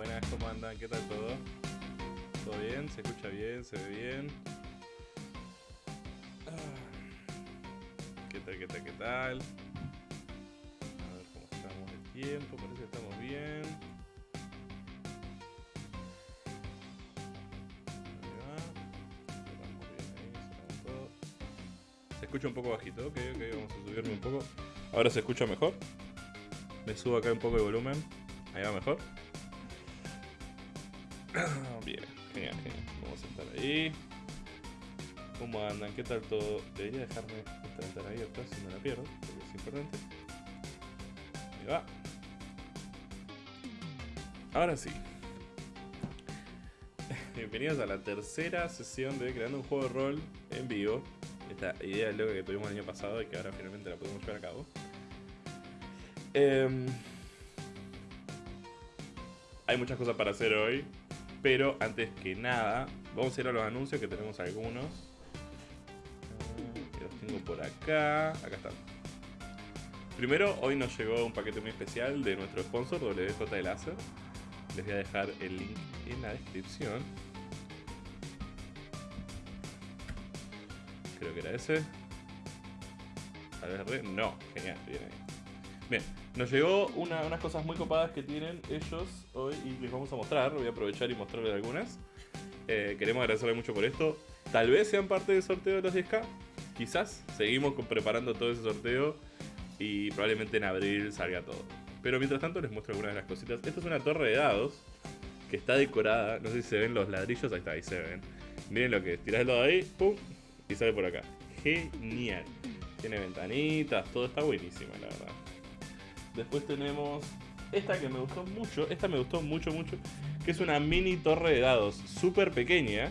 Buenas, ¿cómo andan? ¿Qué tal todo? ¿Todo bien? ¿Se escucha bien? ¿Se ve bien? ¿Qué tal, qué tal, qué tal? A ver cómo estamos de tiempo, parece que estamos bien. Ahí va. Se escucha un poco bajito, ok, ok, vamos a subirme un poco. Ahora se escucha mejor. Me subo acá un poco de volumen. Ahí va mejor. Bien, genial, genial. Vamos a estar ahí. ¿Cómo andan? ¿Qué tal todo? Debería dejarme esta ventana abierta si no la pierdo, porque es importante. Ahí va. Ahora sí. Bienvenidos a la tercera sesión de Creando un juego de rol en vivo. Esta idea loca que tuvimos el año pasado y que ahora finalmente la podemos llevar a cabo. Em, hay muchas cosas para hacer hoy. Pero antes que nada, vamos a ir a los anuncios que tenemos algunos. Los tengo por acá. Acá están. Primero, hoy nos llegó un paquete muy especial de nuestro sponsor, WJ Láser. Les voy a dejar el link en la descripción. Creo que era ese. Tal vez re. No, genial, bien ahí. Bien, nos llegó una- unas cosas muy copadas que tienen ellos hoy y les vamos a mostrar. Voy a aprovechar y mostrarles algunas. Eh, queremos agradecerles mucho por esto. Tal vez sean parte del sorteo de los 10K. Quizás seguimos preparando todo ese sorteo y probablemente en abril salga todo. Pero mientras tanto les muestro algunas de las cositas. Esto es una torre de dados que está decorada. No sé si se ven los ladrillos. Ahí está, ahí se ven. Miren lo que es. Tirás el dado ahí, pum, y sale por acá. Genial. Tiene ventanitas, todo está buenísimo, la verdad. Después tenemos esta que me gustó mucho. Esta me gustó mucho, mucho. Que es una mini torre de dados. Súper pequeña.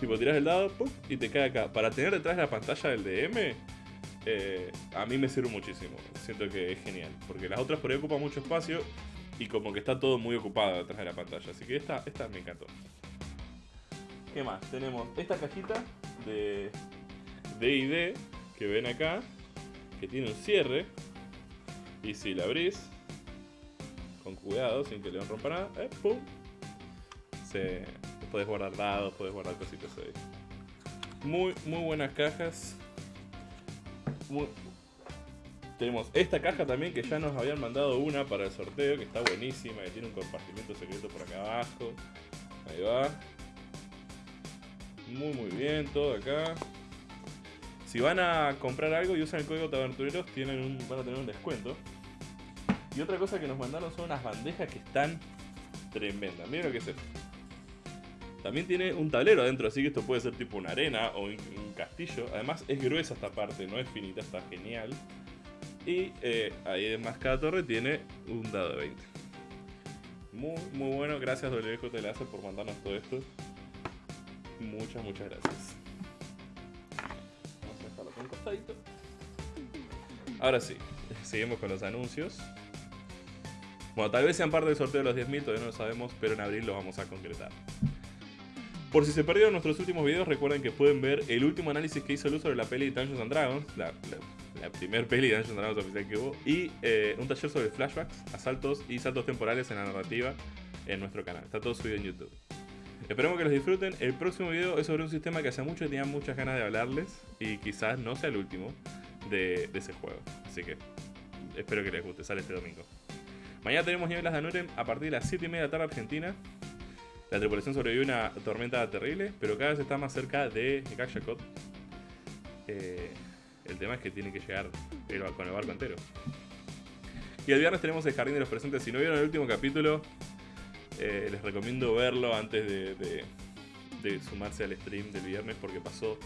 Tipo, tirás el dado, y te cae acá. Para tener detrás la pantalla del DM, eh, a mí me sirve muchísimo. Siento que es genial. Porque las otras por ahí ocupan mucho espacio. Y como que está todo muy ocupado detrás de la pantalla. Así que esta, esta me encantó. ¿Qué más? Tenemos esta cajita de D&D que ven acá. Que tiene un cierre. Y si la abrís, con cuidado, sin que le rompa nada, eh, ¡pum! Se, puedes guardar dados, puedes guardar cositas ahí. Muy, muy buenas cajas. Tenemos esta caja también que ya nos habían mandado una para el sorteo, que está buenísima, que tiene un compartimiento secreto por acá abajo. Ahí va. Muy muy bien, todo acá. Si van a comprar algo y usan el código Tabertureros, tienen un, van a tener un descuento. Y otra cosa que nos mandaron son unas bandejas que están tremendas. Miren lo que es esto. También tiene un tablero adentro, así que esto puede ser tipo una arena o un, castillo. Además es gruesa esta parte, no es finita, está genial. Y eh, ahí además cada torre tiene un dado de 20. Muy, muy bueno. Gracias WJ por mandarnos todo esto. Muchas, muchas gracias. Ahora sí, seguimos con los anuncios. Bueno, tal vez sean parte del sorteo de los 10.000, todavía no lo sabemos, pero en abril lo vamos a concretar. Por si se perdieron nuestros últimos videos, recuerden que pueden ver el último análisis que hizo Luz sobre la peli Dungeons and Dragons, la, la, la primer peli de Dungeons and Dragons oficial que hubo, y eh, un taller sobre flashbacks, asaltos y saltos temporales en la narrativa en nuestro canal. Está todo subido en YouTube. Esperemos que los disfruten. El próximo video es sobre un sistema que hace mucho tenía muchas ganas de hablarles y quizás no sea el último de, ese juego. Así que espero que les guste. Sale este domingo. Mañana tenemos Nieblas de Anuren a partir de las 7 y media de la tarde Argentina. La tripulación sobrevive una tormenta terrible, pero cada vez está más cerca de Gakshakot. Eh, el tema es que tiene que llegar el- con el barco entero. Y el viernes tenemos el Jardín de los Presentes. Si no vieron el último capítulo, eh, les recomiendo verlo antes de, sumarse al stream del viernes porque pasó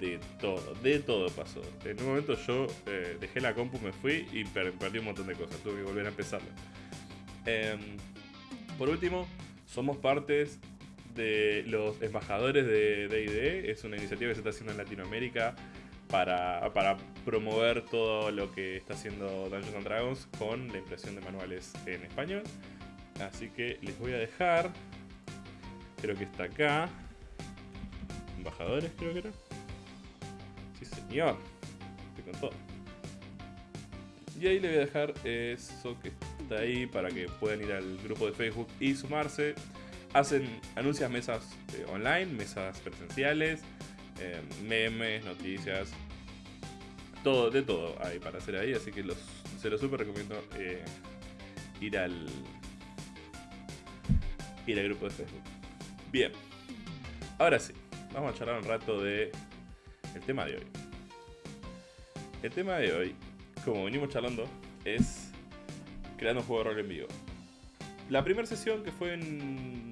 de todo, de todo pasó. En un momento yo eh, dejé la compu, me fui y per- perdí un montón de cosas, tuve que volver a empezarlo. Em, por último, somos partes de los embajadores de D&D, es una iniciativa que se está haciendo en Latinoamérica para, para promover todo lo que está haciendo Dungeons and Dragons con la impresión de manuales en español. Así que les voy a dejar, creo que está acá, embajadores creo que era. Sí señor, estoy con todo. Y ahí le voy a dejar eso que está ahí para que puedan ir al grupo de Facebook y sumarse. Hacen, anuncias mesas eh, online, mesas presenciales, eh, memes, noticias, todo, de todo hay para hacer ahí, así que los, se los super recomiendo eh, ir al ir al grupo de Facebook. Bien, ahora sí, vamos a charlar un rato de el tema de hoy. El tema de hoy, como venimos charlando, es creando un juego de rol en vivo. La primera sesión que fue en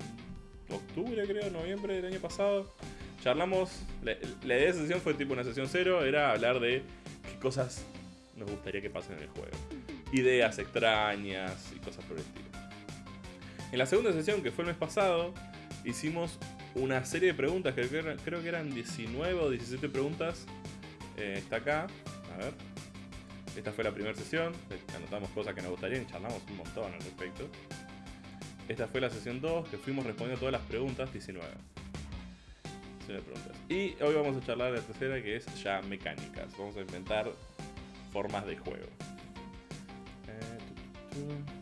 octubre, creo, noviembre del año pasado, charlamos. La, la idea de esa sesión fue tipo una sesión cero, era hablar de qué cosas nos gustaría que pasen en el juego. Ideas extrañas y cosas por el estilo. En la segunda sesión, que fue el mes pasado, hicimos una serie de preguntas, que creo, que eran 19 o 17 preguntas. Eh, está acá, a ver. Esta fue la primera sesión, anotamos cosas que nos gustarían y charlamos un montón al respecto. Esta fue la sesión 2, que fuimos respondiendo todas las preguntas, 19. 19 preguntas. Y hoy vamos a charlar de la tercera, que es ya mecánicas. Vamos a inventar formas de juego. Eh.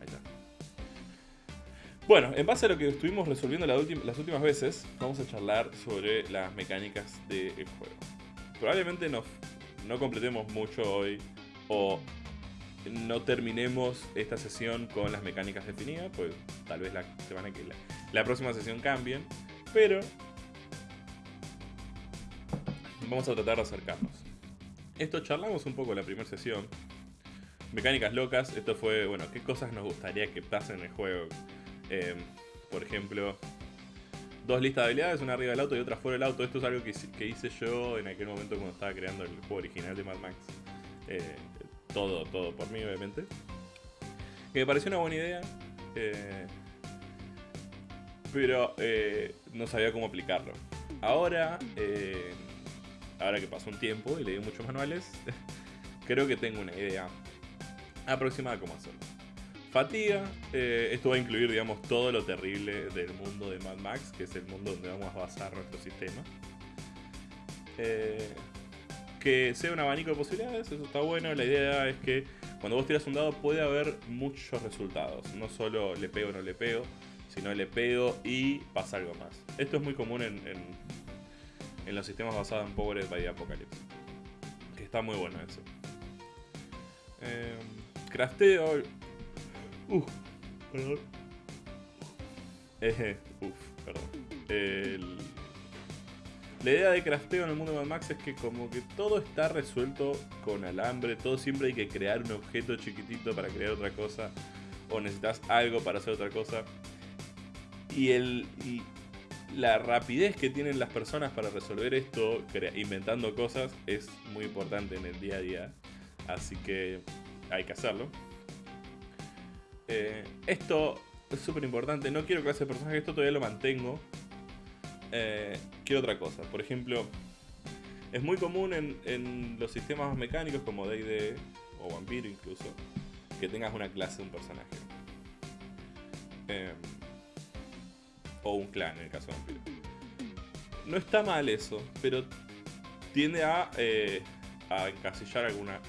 Ahí está. Bueno, en base a lo que estuvimos resolviendo las últimas veces, vamos a charlar sobre las mecánicas del juego. Probablemente no, no completemos mucho hoy o no terminemos esta sesión con las mecánicas definidas, pues tal vez la semana que la, la próxima sesión cambien, pero vamos a tratar de acercarnos. Esto charlamos un poco en la primera sesión. Mecánicas locas, esto fue, bueno, qué cosas nos gustaría que pasen en el juego. Em, por ejemplo, dos listas de habilidades, una arriba del auto y otra fuera del auto. Esto es algo que, hice yo en aquel momento cuando estaba creando el juego original de Mad Max. Eh, todo, todo por mí, obviamente. Que me pareció una buena idea. Eh, pero eh, no sabía cómo aplicarlo. Ahora, ahora que pasó un tiempo y leí muchos manuales, creo que tengo una idea aproximada cómo hacerlo. Fatiga, eh, esto va a incluir, digamos, todo lo terrible del mundo de Mad Max, que es el mundo donde vamos a basar nuestro sistema. Eh, que sea un abanico de posibilidades, eso está bueno. La idea es que cuando vos tiras un dado puede haber muchos resultados. No solo le pego o no le pego, sino le pego y pasa algo más. Esto es muy común en, los sistemas basados en Power by Apocalypse. Que está muy bueno eso. Eh, crafteo Uf, perdón. Eh, uf, perdón. La idea de crafteo en el mundo de Mad Max es que como que todo está resuelto con alambre, todo siempre hay que crear un objeto chiquitito para crear otra cosa, o necesitas algo para hacer otra cosa. Y, el, y la rapidez que tienen las personas para resolver esto, inventando cosas, es muy importante en el día a día. Así que hay que hacerlo. Eh, esto es súper importante. No quiero clase de personaje, esto todavía lo mantengo. Eh, quiero otra cosa. Por ejemplo, es muy común en, los sistemas mecánicos como D&D o Vampiro incluso, que tengas una clase de un personaje. Eh, o un clan en el caso de Vampiro. No está mal eso, pero tiende a, a encasillar algunas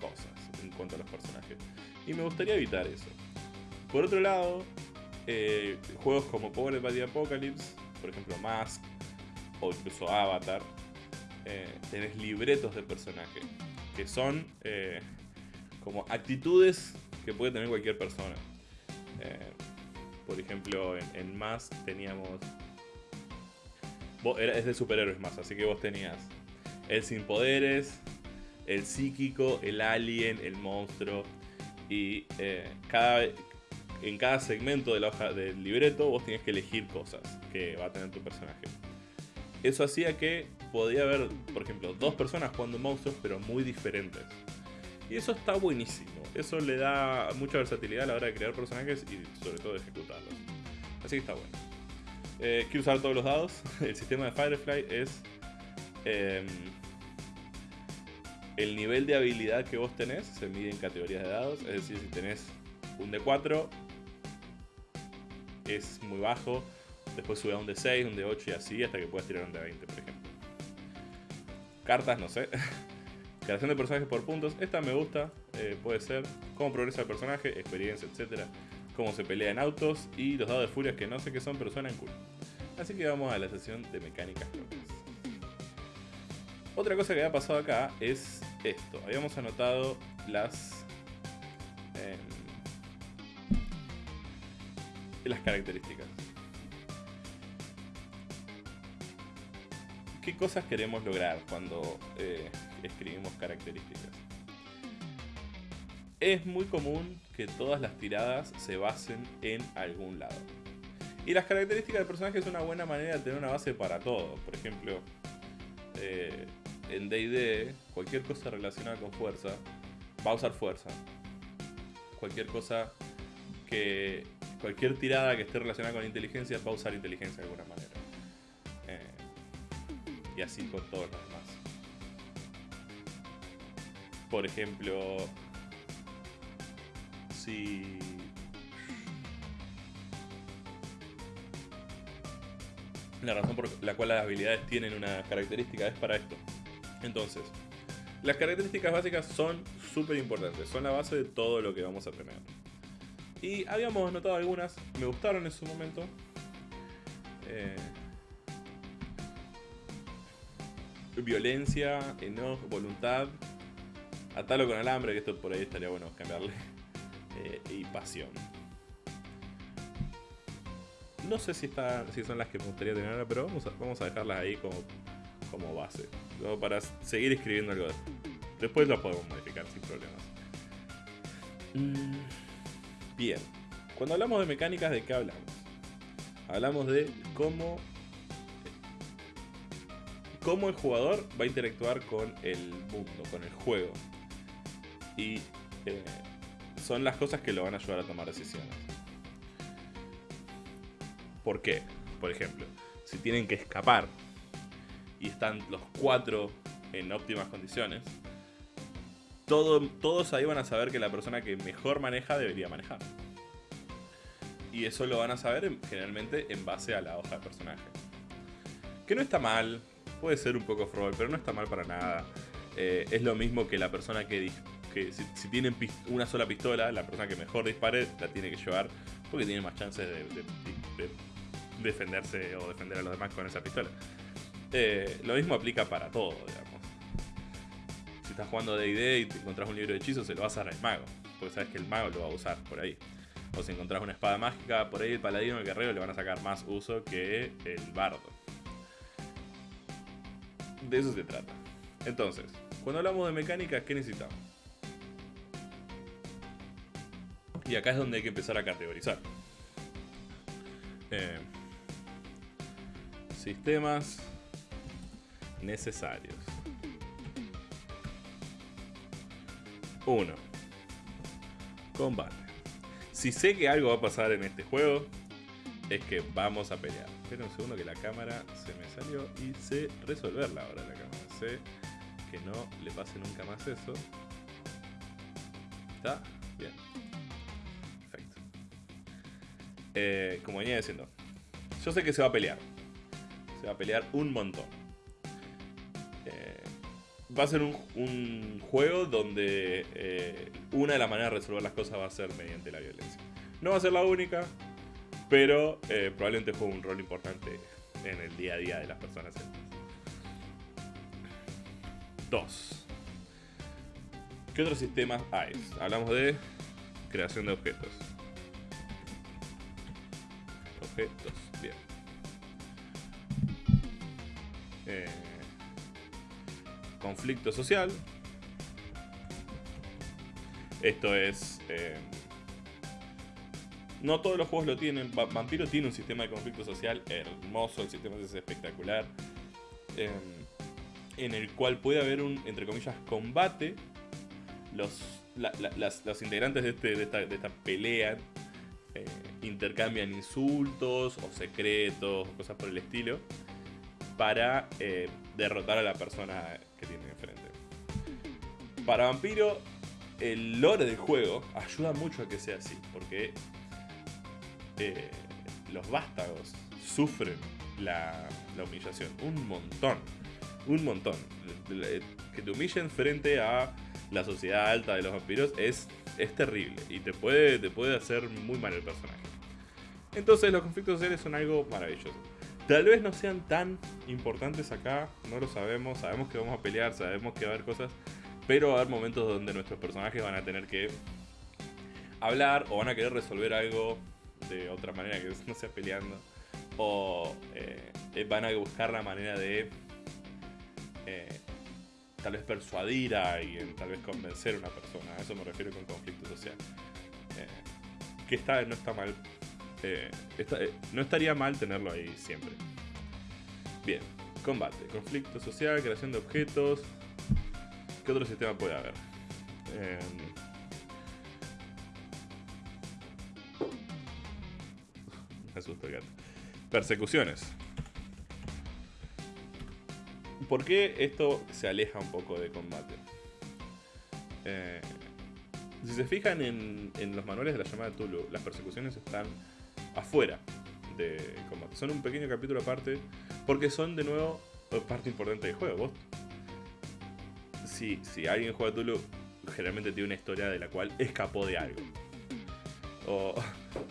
cosas en cuanto a los personajes. Y me gustaría evitar eso. Por otro lado, eh, juegos como Power by the Apocalypse, por ejemplo Mask o incluso Avatar, eh, tenés libretos de personaje que son eh, como actitudes que puede tener cualquier persona. Por ejemplo, en, Mask teníamos. es de superhéroes más, así que vos tenías el sin poderes, el psíquico, el alien, el monstruo. Y cada, en cada segmento de la hoja del libreto vos tenías que elegir cosas que va a tener tu personaje. Eso hacía que podía haber, por ejemplo, dos personas jugando monstruos, pero muy diferentes. Y eso está buenísimo. Eso le da mucha versatilidad a la hora de crear personajes y sobre todo de ejecutarlos. Así que está bueno. Eh, quiero usar todos los dados. El sistema de Firefly es em, el nivel de habilidad que vos tenés. Se mide en categorías de dados. Es decir, si tenés un D4, es muy bajo. Después sube a un de 6, un de 8 y así hasta que puedas tirar un de 20, por ejemplo. Cartas, no sé. Creación de personajes por puntos. Esta me gusta, eh, puede ser. Cómo progresa el personaje, experiencia, etc. Cómo se pelea en autos y los dados de furias que no sé qué son, pero suenan cool. Así que vamos a la sesión de mecánicas locas. Otra cosa que había pasado acá es esto. Habíamos anotado las... Em, las características. ¿Qué cosas queremos lograr cuando eh, escribimos características? Es muy común que todas las tiradas se basen en algún lado. Y las características del personaje es una buena manera de tener una base para todo. Por ejemplo, eh, en DD, cualquier cosa relacionada con fuerza va a usar fuerza. Cualquier cosa que cualquier tirada que esté relacionada con inteligencia va a usar inteligencia de alguna manera. Eh, y así con todos los Por ejemplo, si... La razón por la cual las habilidades tienen una característica es para esto. Entonces, las características básicas son súper importantes, son la base de todo lo que vamos a tener. Y habíamos notado algunas, me gustaron en su momento. Eh, violencia, enojo, voluntad, atalo con alambre, que esto por ahí estaría bueno cambiarle, eh, y pasión. No sé si, está, si son las que me gustaría tener ahora, pero vamos a, vamos a dejarlas ahí como, como base, como para seguir escribiendo algo. Después lo podemos modificar sin problemas. Mm, bien, cuando hablamos de mecánicas, ¿de qué hablamos? Hablamos de cómo cómo el jugador va a interactuar con el mundo, con el juego. Y eh, son las cosas que lo van a ayudar a tomar decisiones. ¿Por qué? Por ejemplo, si tienen que escapar y están los cuatro en óptimas condiciones, todos ahí van a saber que la persona que mejor maneja debería manejar. Y eso lo van a saber generalmente en base a la hoja de personaje. Que no está mal, puede ser un poco fraud, pero no está mal para nada. Eh, es lo mismo que la persona que, que si, tienen una sola pistola, la persona que mejor dispare la tiene que llevar porque tiene más chances de, defenderse o defender a los demás con esa pistola. Eh, lo mismo aplica para todo, digamos. Si estás jugando D&D y te encontrás un libro de hechizos, se lo vas a dar al mago, porque sabes que el mago lo va a usar por ahí. O si encontrás una espada mágica, por ahí el paladino o el guerrero le van a sacar más uso que el bardo de eso se trata. Entonces, cuando hablamos de mecánica, ¿qué necesitamos? Y acá es donde hay que empezar a categorizar. Eh, sistemas necesarios. 1. Combate. Si sé que algo va a pasar en este juego, es que vamos a pelear. Espera un segundo que la cámara se me salió y sé resolverla ahora la cámara. Sé que no le pase nunca más eso. ¿Está? Bien. Eh, como venía diciendo, yo sé que se va a pelear. Se va a pelear un montón. Eh, va a ser un, juego donde eh, una de las maneras de resolver las cosas va a ser mediante la violencia. No va a ser la única, pero probablemente juegue un rol importante en el día a día de las personas. Dos. ¿Qué otros sistemas hay? Hablamos de creación de objetos. Objetos, bien. Eh, conflicto social. Esto es... Eh, no todos los juegos lo tienen. Vampiro tiene un sistema de conflicto social hermoso, el sistema es espectacular. Em, en el cual puede haber un, entre comillas, combate. Los, los integrantes de, este, de, esta, pelea eh, intercambian insultos o secretos o cosas por el estilo para eh, derrotar a la persona que tiene enfrente. Para Vampiro, el lore del juego ayuda mucho a que sea así, porque los vástagos sufren la, humillación. Un montón. Un montón. Que te humillen frente a la sociedad alta de los vampiros es, es terrible. Y te puede, te puede hacer muy mal el personaje. Entonces los conflictos sociales son algo maravilloso. Tal vez no sean tan importantes acá, no lo sabemos, sabemos que vamos a pelear, sabemos que va a haber cosas, pero va a haber momentos donde nuestros personajes van a tener que hablar o van a querer resolver algo de otra manera que no sea peleando. O eh, van a buscar la manera de eh, tal vez persuadir a alguien, tal vez convencer a una persona. A eso me refiero con conflicto social. Eh, que está, no está mal. No estaría mal tenerlo ahí siempre. Bien, combate, conflicto social, creación de objetos. ¿Qué otro sistema puede haber? Persecuciones. ¿Por qué esto se aleja un poco de combate? Eh, si se fijan en, los manuales de la llamada Tulu, las persecuciones están afuera de combate. Son un pequeño capítulo aparte porque son de nuevo parte importante del juego. Si, si alguien juega Tulu, generalmente tiene una historia de la cual escapó de algo. O,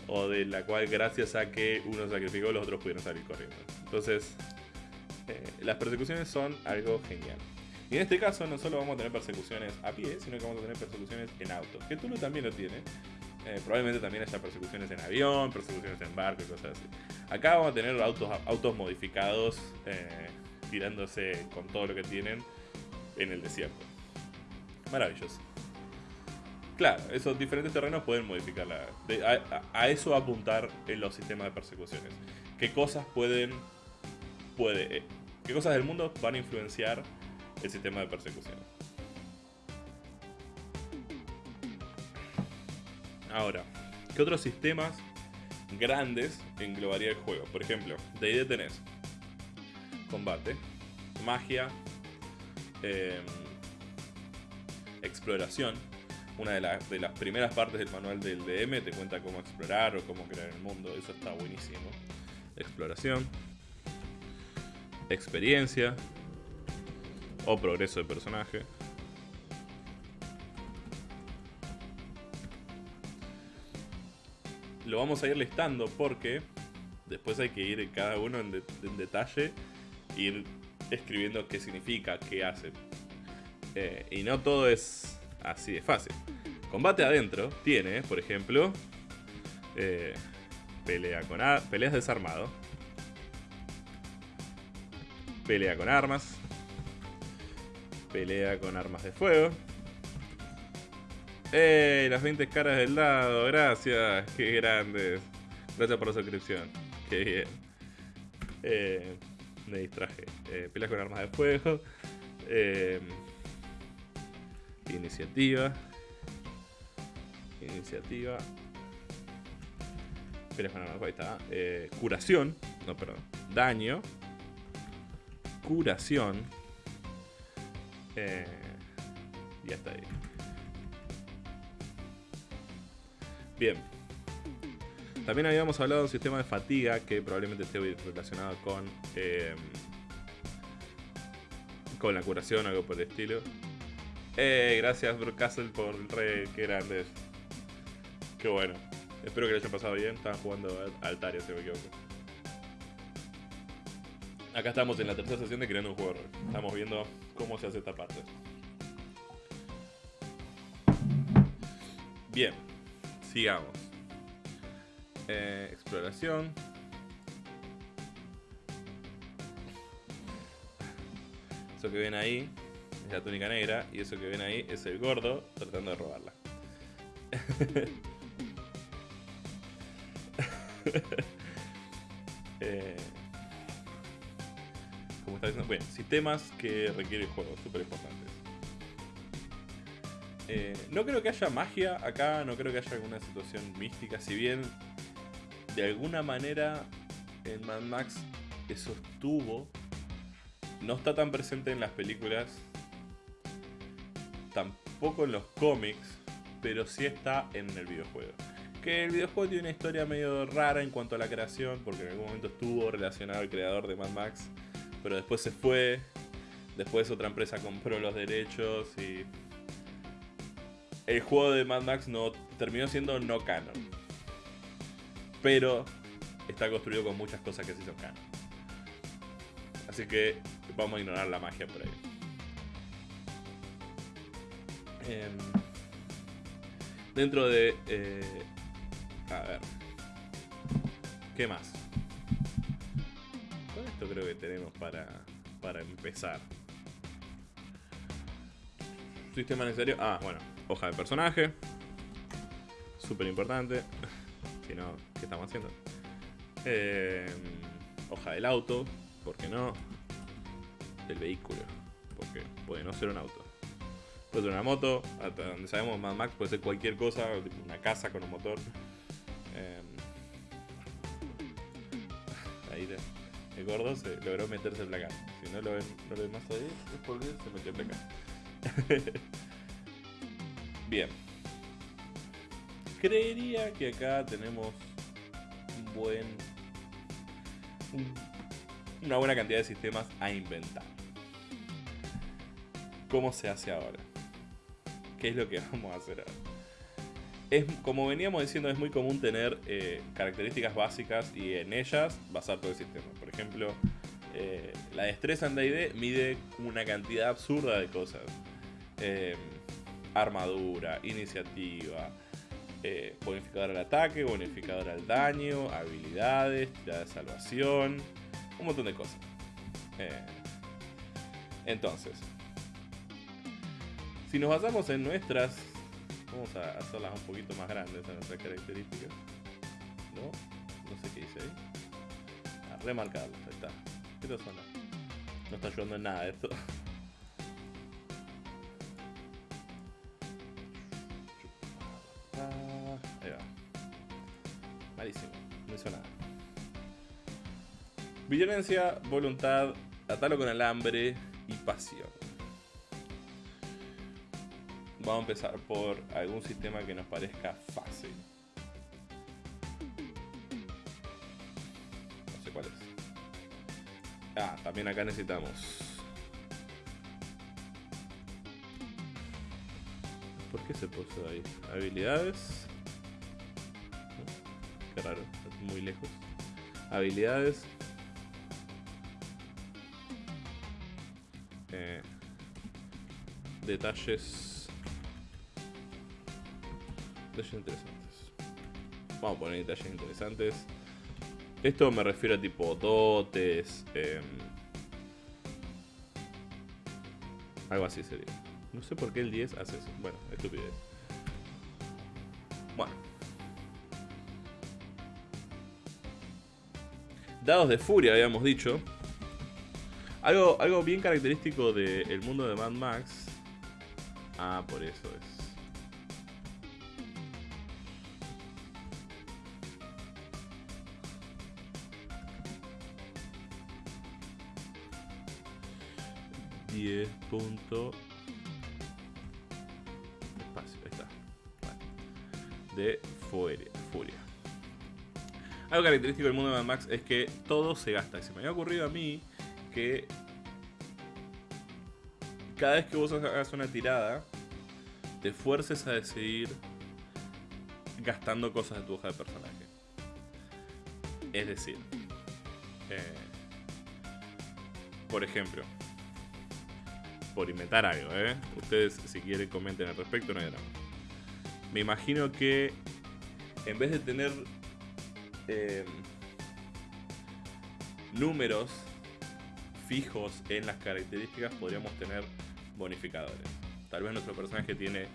o de la cual gracias a que uno sacrificó los otros pudieron salir corriendo. Entonces, eh, las persecuciones son algo genial. Y en este caso no solo vamos a tener persecuciones a pie, sino que vamos a tener persecuciones en auto. Que Tulu también lo tiene. Eh, probablemente también haya persecuciones en avión, persecuciones en barco y cosas así. Acá vamos a tener autos, autos modificados eh, tirándose con todo lo que tienen en el desierto. Maravilloso. Claro, esos diferentes terrenos pueden modificar la, a, a, eso apuntar en los sistemas de persecuciones. ¿Qué cosas pueden... Puede, eh, ¿Qué cosas del mundo van a influenciar el sistema de persecución? Ahora, ¿qué otros sistemas grandes englobaría el juego? Por ejemplo, de ahí tenés combate, magia, eh, exploración. Una de, de, las primeras partes del manual del DM te cuenta cómo explorar o cómo crear el mundo. Eso está buenísimo. Exploración. Experiencia. O progreso de personaje. Lo vamos a ir listando porque después hay que ir cada uno en, de, en detalle, ir escribiendo qué significa, qué hace. Eh, y no todo es así de fácil. Combate adentro tiene, por ejemplo, eh, pelea con peleas desarmado, pelea con armas, pelea con armas de fuego. ¡Ey! Las 20 caras del lado, gracias, qué grandes. Gracias por la suscripción, qué bien. Eh, me distraje. Eh, peleas con armas de fuego. Eh, iniciativa. Iniciativa. Peleas con armas de fuego, ahí está. Eh, curación. No, perdón. Daño. Curación. Eh, ya está ahí. Bien. También habíamos hablado de un sistema de fatiga que probablemente esté relacionado con eh, con la curación o algo por el estilo. Eh, gracias Brook Castle por re, qué grande Qué bueno. Espero que le haya pasado bien. Estaban jugando Altaria, si me equivoco. Acá estamos en la tercera sesión de creando un juego. Estamos viendo cómo se hace esta parte. Bien, sigamos. Eh, exploración. Eso que ven ahí es la túnica negra y eso que ven ahí es el gordo tratando de robarla. eh, como está diciendo, bueno, sistemas que requiere el juego, súper importantes. Eh, no creo que haya magia acá, no creo que haya alguna situación mística, si bien de alguna manera en Mad Max eso estuvo no está tan presente en las películas, tampoco en los cómics, pero sí está en el videojuego. Que el videojuego tiene una historia medio rara en cuanto a la creación, porque en algún momento estuvo relacionado al creador de Mad Max, pero después se fue, después otra empresa compró los derechos y... El juego de Mad Max no terminó siendo no canon. Pero está construido con muchas cosas que sí son canon. Así que vamos a ignorar la magia por ahí. Em, dentro de... Eh, a ver. ¿Qué más? Con esto creo que tenemos para, para empezar. Sistema necesario. Ah, bueno. Hoja de personaje. Súper importante. si no, ¿qué estamos haciendo? Eh, hoja del auto. ¿Por qué no? del vehículo. Porque puede no ser un auto. Puede ser una moto, hasta donde sabemos Mad Max puede ser cualquier cosa, una casa con un motor. Eh, ahí el gordo se logró meterse en la casa. Si no lo ven, no lo ven más ahí, es porque se metió en la casa. Bien. Creería que acá tenemos un buen. una buena cantidad de sistemas a inventar. ¿Cómo se hace ahora? ¿Qué es lo que vamos a hacer ahora? es, como veníamos diciendo, es muy común tener eh, características básicas y en ellas basar todo el sistema. Por ejemplo, eh, la destreza en D&D mide una cantidad absurda de cosas. Eh, armadura, iniciativa, bonificador al ataque, bonificador al daño, habilidades, tirada de salvación, un montón de cosas. entonces, si nos basamos en nuestras Vamos a hacerlas un poquito más grandes a nuestras características. ¿No? No sé qué dice ahí. A ah, remarcarlas, ahí está. ¿Qué suena? No está ayudando en nada esto. Malísimo. No hizo nada. Violencia, voluntad, atalo con alambre y pasión. Vamos a empezar por algún sistema que nos parezca fácil. No sé cuál es. Ah, también acá necesitamos. ¿Por qué se puso ahí? Habilidades. Muy lejos. Habilidades. Eh, detalles interesantes. Vamos a poner detalles interesantes. Esto me refiero a tipo dotes. Em, algo así sería. No sé por qué el 10 hace eso. Bueno, estupidez. Bueno. Dados de furia, habíamos dicho. Algo, algo bien característico del mundo de Mad Max. Ah, por eso es. 10 punto espacio, ahí está. De furia, furia. Algo característico del mundo de Mad Max es que todo se gasta. Y se me había ocurrido a mí que cada vez que vos hagas una tirada, te fuerces a decidir gastando cosas de tu hoja de personaje. Es decir, eh, por ejemplo, por inventar algo, ¿eh? Ustedes, si quieren, comenten al respecto, no hay drama. Me imagino que en vez de tener em, números fijos en las características, podríamos tener bonificadores. Tal vez nuestro personaje tiene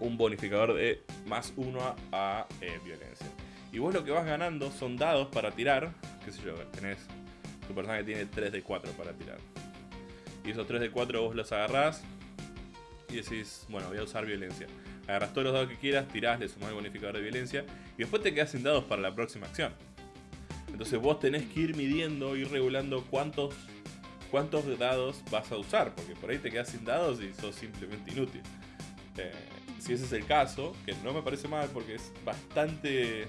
un bonificador de más uno a, eh, violencia. Y vos lo que vas ganando son dados para tirar. Qué sé yo, tenés. Tu personaje tiene 3 de 4 para tirar. Y esos 3 de 4 vos los agarrás y decís, bueno, voy a usar violencia. Agarras todos los dados que quieras, tirás, le sumás el bonificador de violencia y después te quedas sin dados para la próxima acción. Entonces vos tenés que ir midiendo, ir regulando cuántos, cuántos dados vas a usar, porque por ahí te quedas sin dados y sos simplemente inútil. Eh, si ese es el caso, que no me parece mal porque es bastante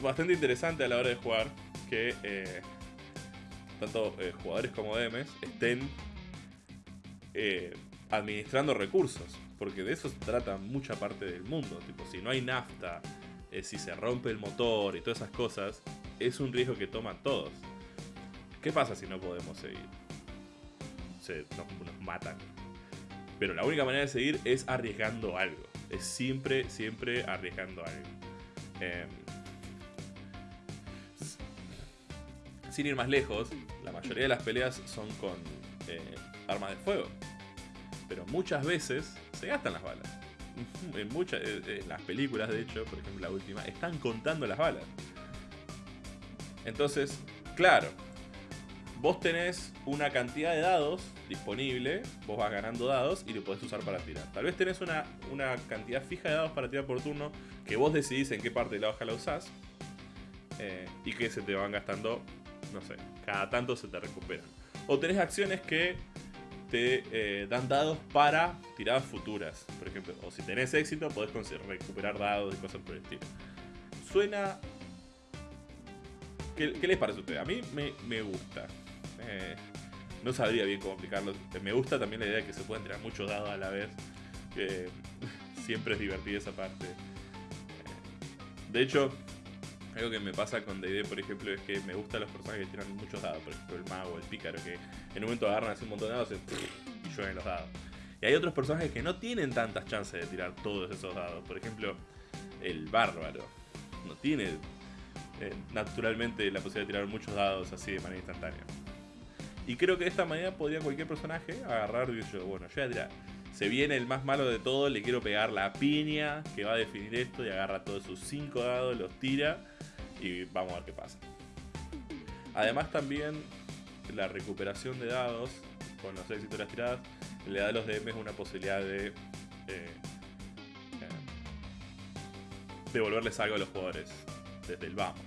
bastante interesante a la hora de jugar que eh, tanto eh, jugadores como DMs, estén administrando recursos. Porque de eso se trata mucha parte del mundo. Tipo, si no hay nafta, eh, si se rompe el motor y todas esas cosas, es un riesgo que toman todos. ¿Qué pasa si no podemos seguir? Se, nos, matan. Pero la única manera de seguir es arriesgando algo. Es siempre, siempre arriesgando algo. Em, sin ir más lejos, la mayoría de las peleas son con eh, armas de fuego. Pero muchas veces se gastan las balas. En muchas eh, las películas, de hecho, por ejemplo la última, están contando las balas. Entonces, claro, vos tenés una cantidad de dados disponible, vos vas ganando dados y lo podés usar para tirar. Tal vez tenés una, una cantidad fija de dados para tirar por turno que vos decidís en qué parte de la hoja la usás eh, y que se te van gastando no sé, cada tanto se te recuperan. O tenés acciones que te eh, dan dados para tiradas futuras, por ejemplo. O si tenés éxito, podés recuperar dados y cosas por el estilo. Suena... ¿Qué, les parece a ustedes? A mí me, gusta. Eh, no sabría bien cómo aplicarlo. Me gusta también la idea de que se pueden tirar muchos dados a la vez. siempre es divertida esa parte. Eh, de hecho, algo que me pasa con D&D, por ejemplo, es que me gustan los personajes que tiran muchos dados. Por ejemplo, el mago, el pícaro, que en un momento agarran así un montón de dados y, llueven los dados. Y hay otros personajes que no tienen tantas chances de tirar todos esos dados. Por ejemplo, el bárbaro. No tiene eh, naturalmente la posibilidad de tirar muchos dados así de manera instantánea. Y creo que de esta manera podría cualquier personaje agarrar y decir, bueno, yo voy a tirar. Se viene el más malo de todo, le quiero pegar la piña que va a definir esto y agarra todos sus 5 dados, los tira y vamos a ver qué pasa. Además también la recuperación de dados con las 6 historias tiradas le da a los DMs una posibilidad de eh, devolverles algo a los jugadores desde el vamos.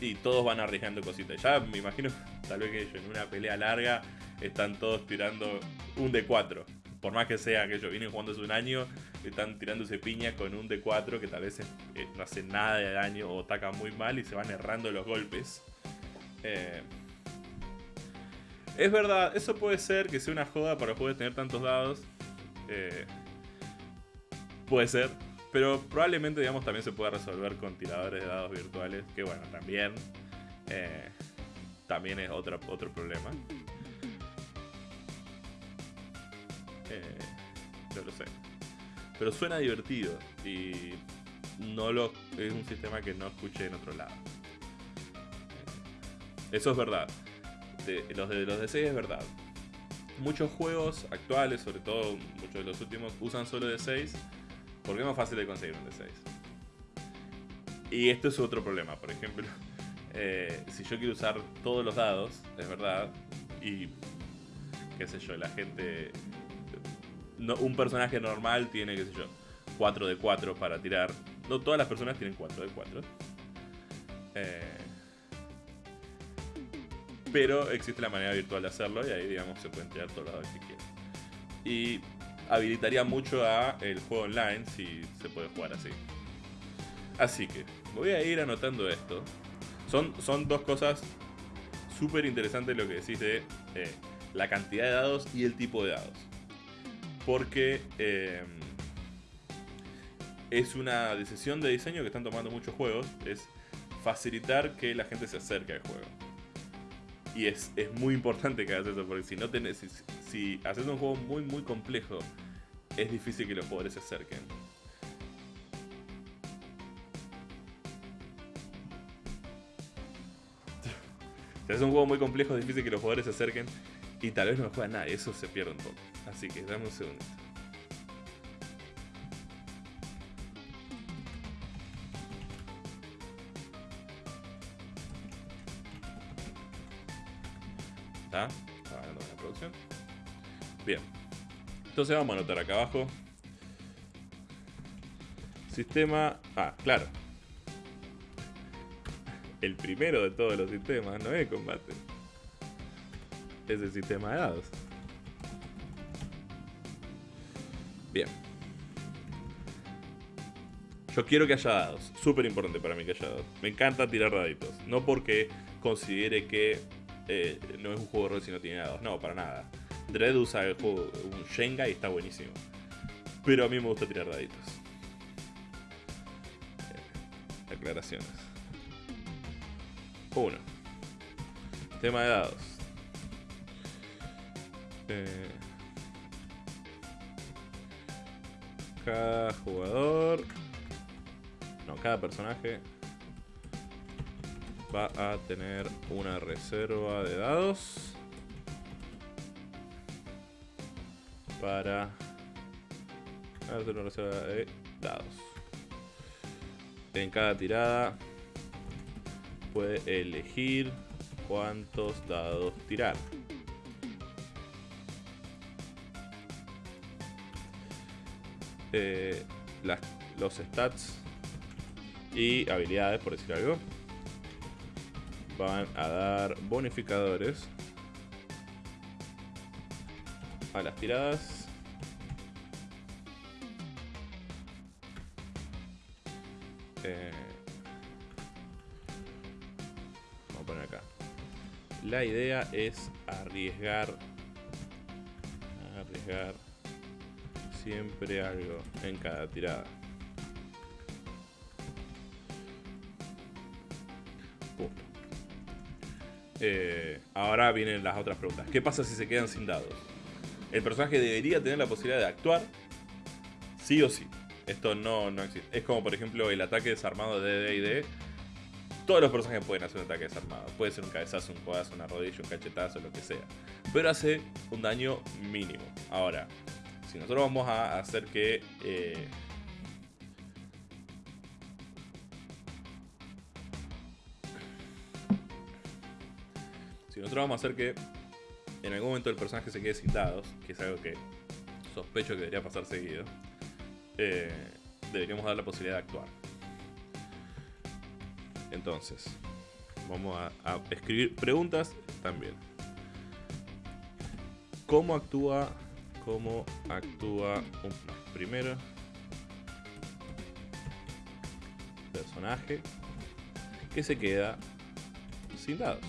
Y todos van arriesgando cositas. Ya me imagino, tal vez que en una pelea larga están todos tirando un D4. Por más que sea que ellos vienen jugando hace un año, están tirándose piña con un D4 que tal vez eh, no hace nada de daño o ataca muy mal y se van errando los golpes. Eh, es verdad, eso puede ser que sea una joda para poder tener tantos dados. Eh, puede ser. Pero probablemente, digamos, también se pueda resolver con tiradores de dados virtuales. Que bueno, también. También es otro, otro problema. Eh, yo lo sé. Pero suena divertido. Y no lo, es un sistema que no escuché en otro lado. Eso es verdad los de los D6 es verdad. Muchos juegos actuales, sobre todo muchos de los últimos, usan solo D6 porque es más fácil de conseguir un D6. Y esto es otro problema, por ejemplo, eh, si yo quiero usar todos los dados, es verdad, y qué sé yo, la gente... No, un personaje normal tiene, qué sé yo, 4 de 4 para tirar. No todas las personas tienen 4 de 4. Eh, pero existe la manera virtual de hacerlo y ahí, digamos, se pueden tirar todos los dados que quieran. Y habilitaría mucho a el juego online si se puede jugar así. Así que voy a ir anotando esto. Son, son dos cosas súper interesantes lo que decís de eh, la cantidad de dados y el tipo de dados. Porque eh, es una decisión de diseño que están tomando muchos juegos. Es facilitar que la gente se acerque al juego. Y es, muy importante que hagas eso, porque si no tenés, si, haces un juego muy muy complejo, es difícil que los jugadores se acerquen. Si haces un juego muy complejo, es difícil que los jugadores se acerquen y tal vez no juegan nada, eso se pierde un poco. Así que dame un segundo. ¿Está? la producción. Bien. Entonces vamos a anotar acá abajo. Sistema... Ah, claro. El primero de todos los sistemas no es combate. Es el sistema de dados. Bien. Yo quiero que haya dados. Súper importante para mí que haya dados. Me encanta tirar daditos. No porque considere que eh, no es un juego de rol si no tiene dados. No, para nada. Dread usa el juego, un Shenga y está buenísimo. Pero a mí me gusta tirar daditos. Aclaraciones. Uno. Tema de dados. Cada jugador. No, cada personaje va a tener una reserva de dados para hacer una reserva de dados en cada tirada puede elegir cuántos dados tirar eh, los stats y habilidades por decir algo van a dar bonificadores a las tiradas. Eh, vamos a poner acá. La idea es arriesgar, arriesgar Siempre algo en cada tirada. Eh, ahora vienen las otras preguntas. ¿Qué pasa si se quedan sin dados? El personaje debería tener la posibilidad de actuar sí o sí. Esto no, no existe. Es como por ejemplo el ataque desarmado de D&D. Todos los personajes pueden hacer un ataque desarmado. Puede ser un cabezazo, un codazo, una rodilla, un cachetazo, lo que sea. Pero hace un daño mínimo. Ahora, si nosotros vamos a hacer que... Eh, si nosotros vamos a hacer que en algún momento el personaje se quede sin dados, que es algo que sospecho que debería pasar seguido, eh, deberíamos dar la posibilidad de actuar. Entonces, vamos a, escribir preguntas también. ¿Cómo actúa? ¿Cómo actúa un primero personaje que se queda sin dados?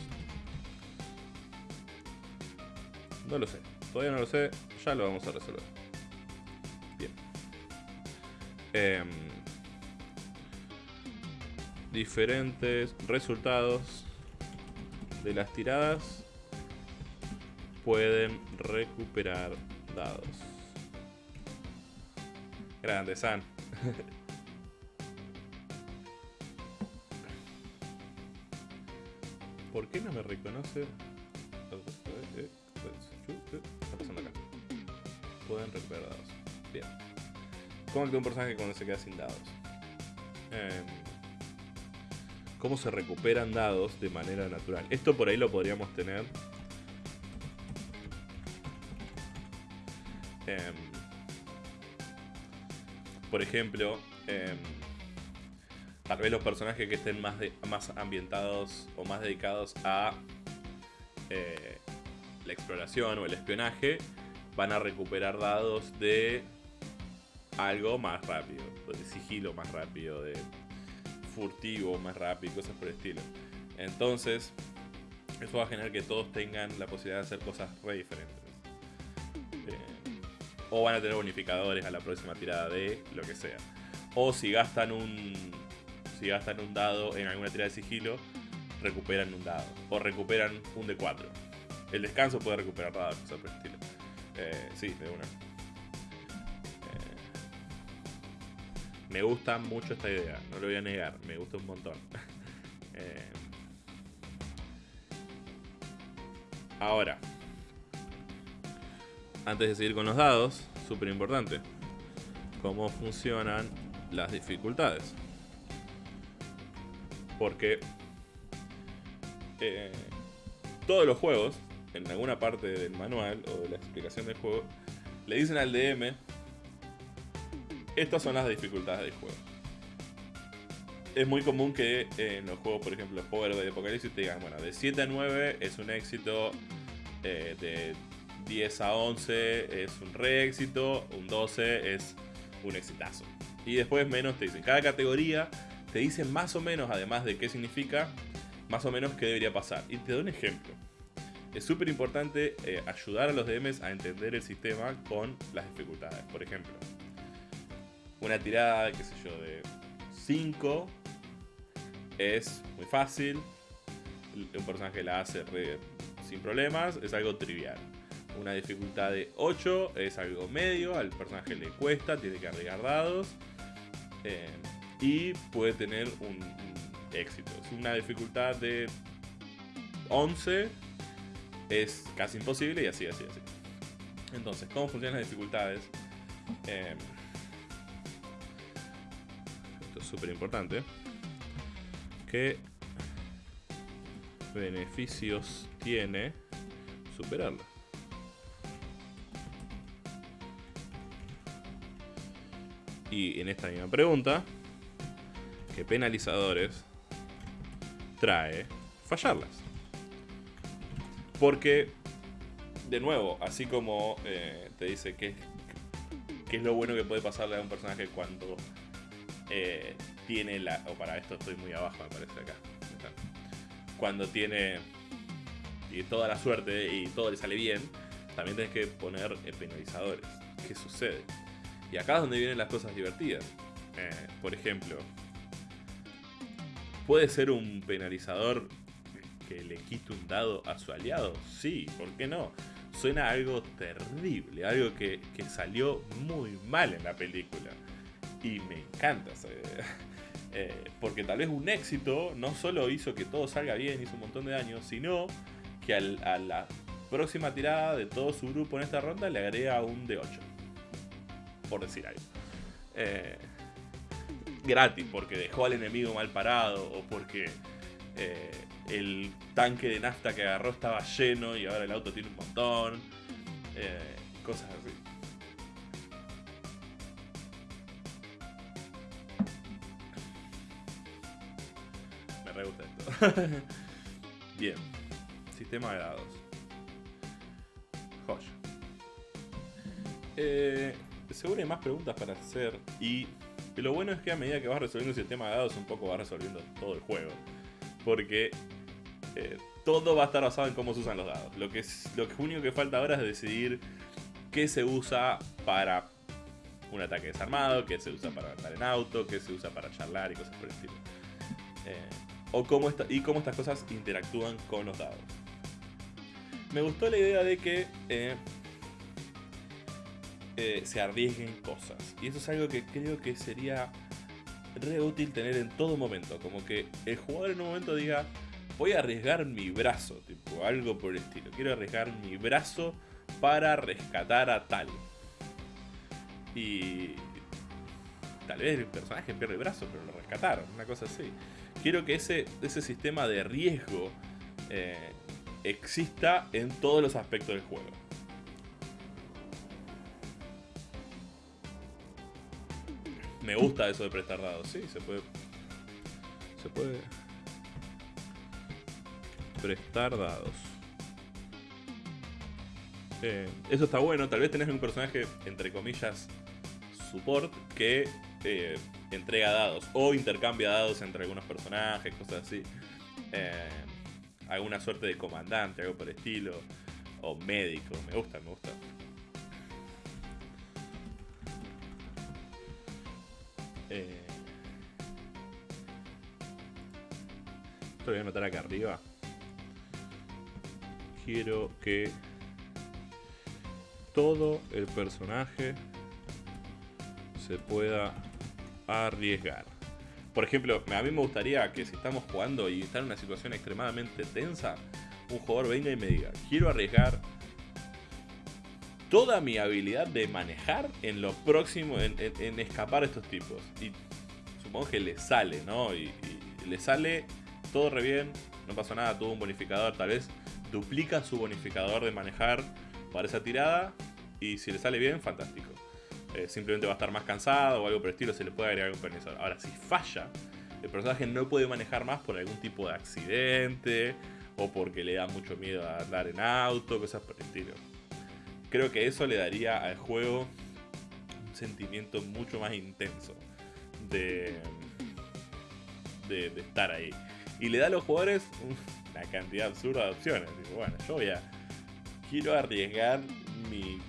No lo sé. Todavía no lo sé. Ya lo vamos a resolver. Bien. Em, diferentes resultados de las tiradas pueden recuperar dados. Grande, San. ¿Por qué no me reconoce? ¿Qué está pasando acá? Pueden recuperar dados. Bien. ¿Cómo actúa un personaje cuando se queda sin dados? Em, ¿Cómo se recuperan dados de manera natural? Esto por ahí lo podríamos tener. Em, por ejemplo, em, tal vez los personajes que estén más, más ambientados o más dedicados a eh, la exploración o el espionaje van a recuperar dados de algo más rápido, de sigilo más rápido, de furtivo más rápido, cosas por el estilo. Entonces, eso va a generar que todos tengan la posibilidad de hacer cosas re diferentes. O van a tener bonificadores a la próxima tirada de lo que sea. O si gastan un. Si gastan un dado en alguna tirada de sigilo, recuperan un dado. O recuperan un de 4 el descanso puede recuperar dados, cosas por el estilo. Eh, sí, de una. Eh, me gusta mucho esta idea, no lo voy a negar, me gusta un montón. Eh, ahora, antes de seguir con los dados, súper importante, cómo funcionan las dificultades. Porque todos los juegos en alguna parte del manual o de la explicación del juego, le dicen al DM, estas son las dificultades del juego. Es muy común que en los juegos, por ejemplo, Power de Apocalipsis te digan, bueno, de 7 a 9 es un éxito, eh, de 10 a 11 es un re éxito, un 12 es un exitazo. Y después menos te dicen, cada categoría te dicen más o menos, además de qué significa, más o menos qué debería pasar. Y te doy un ejemplo es súper importante eh, ayudar a los DMs a entender el sistema con las dificultades. Por ejemplo, una tirada, qué sé yo, de 5 es muy fácil. Un personaje la hace sin problemas, es algo trivial. Una dificultad de 8 es algo medio, al personaje le cuesta, tiene que agregar dados. Eh, y puede tener un, éxito. Es una dificultad de 11 es casi imposible y así, así, así. Entonces, ¿cómo funcionan las dificultades? Em, esto es súper importante. ¿Qué beneficios tiene superarla? Y en esta misma pregunta, ¿qué penalizadores trae fallarlas? Porque, de nuevo, así como eh, te dice que, es lo bueno que puede pasarle a un personaje cuando eh, tiene la... O para esto estoy muy abajo, me parece acá. Cuando tiene y toda la suerte y todo le sale bien, también tienes que poner eh, penalizadores. ¿Qué sucede? Y acá es donde vienen las cosas divertidas. Eh, por ejemplo, ¿puede ser un penalizador que le quite un dado a su aliado? Sí, ¿por qué no? Suena algo terrible, algo que, que salió muy mal en la película. Y me encanta esa idea. Eh, porque tal vez un éxito no solo hizo que todo salga bien, hizo un montón de daño, sino que a la próxima tirada de todo su grupo en esta ronda le agrega un D8. Por decir algo. Eh, gratis, porque dejó al enemigo mal parado o porque eh, el tanque de nafta que agarró estaba lleno y ahora el auto tiene un montón. cosas así. me gusta esto. Bien. Sistema de dados. Joya. Eh, seguro hay más preguntas para hacer. Y lo bueno es que a medida que vas resolviendo el sistema de dados, un poco vas resolviendo todo el juego. Porque eh, todo va a estar basado en cómo se usan los dados. Lo que, es, único que falta ahora es decidir qué se usa para un ataque desarmado, qué se usa para andar en auto, qué se usa para charlar y cosas por el estilo. Eh, o cómo y cómo estas cosas interactúan con los dados. Me gustó la idea de que eh, eh, se arriesguen cosas. Y eso es algo que creo que sería re útil tener en todo momento. Como que el jugador en un momento diga, voy a arriesgar mi brazo, tipo algo por el estilo. Quiero arriesgar mi brazo para rescatar a tal. Y tal vez el personaje pierde el brazo, pero lo rescataron, una cosa así quiero que ese, ese sistema de riesgo eh, exista en todos los aspectos del juego. Me gusta eso de prestar dados, sí, se puede. Se puede. Prestar dados. Eh, eso está bueno, tal vez tenés un personaje, entre comillas, support, que eh, entrega dados o intercambia dados entre algunos personajes, cosas así. Eh, alguna suerte de comandante, algo por el estilo. O médico, me gusta, me gusta. Eh, esto voy a anotar acá arriba. Quiero que todo el personaje se pueda arriesgar. Por ejemplo, a mí me gustaría que si estamos jugando y está en una situación extremadamente tensa, un jugador venga y me diga, quiero arriesgar toda mi habilidad de manejar en lo próximo, en, escapar a estos tipos. Y supongo que le sale, ¿no? Y, le sale todo re bien, no pasó nada, tuvo un bonificador, tal vez duplica su bonificador de manejar para esa tirada. Y si le sale bien, fantástico. Eh, simplemente va a estar más cansado o algo por el estilo, se le puede agregar un penalizador. Ahora, si falla, el personaje no puede manejar más por algún tipo de accidente o porque le da mucho miedo a andar en auto, cosas por el estilo. Creo que eso le daría al juego un sentimiento mucho más intenso de, de, estar ahí. Y le da a los jugadores una cantidad absurda de opciones. bueno, yo voy a. Quiero arriesgar mi.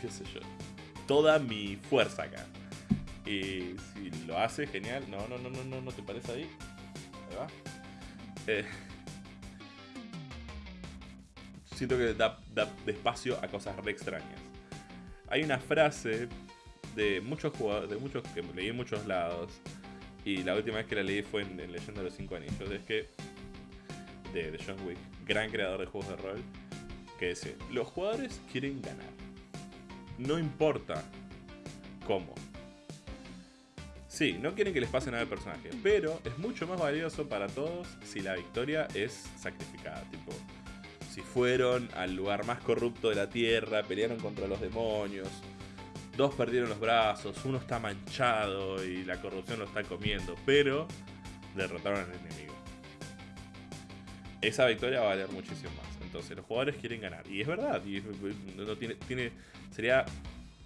qué sé yo toda mi fuerza acá. Y si lo hace, genial. No, no, no, no, no, no te parece ahí. Va. Eh, siento que da, da espacio a cosas re extrañas. Hay una frase de muchos jugadores, de muchos que leí en muchos lados. Y la última vez que la leí fue en, Leyenda de los Cinco Anillos. Es que. De, de John Wick, gran creador de juegos de rol. Que dice: Los jugadores quieren ganar no importa cómo. Sí, no quieren que les pase nada al personaje, pero es mucho más valioso para todos si la victoria es sacrificada. Tipo, si fueron al lugar más corrupto de la tierra, pelearon contra los demonios, dos perdieron los brazos, uno está manchado y la corrupción lo está comiendo, pero derrotaron al enemigo. Esa victoria va a valer muchísimo más. Entonces los jugadores quieren ganar. Y es verdad, no tiene, tiene, sería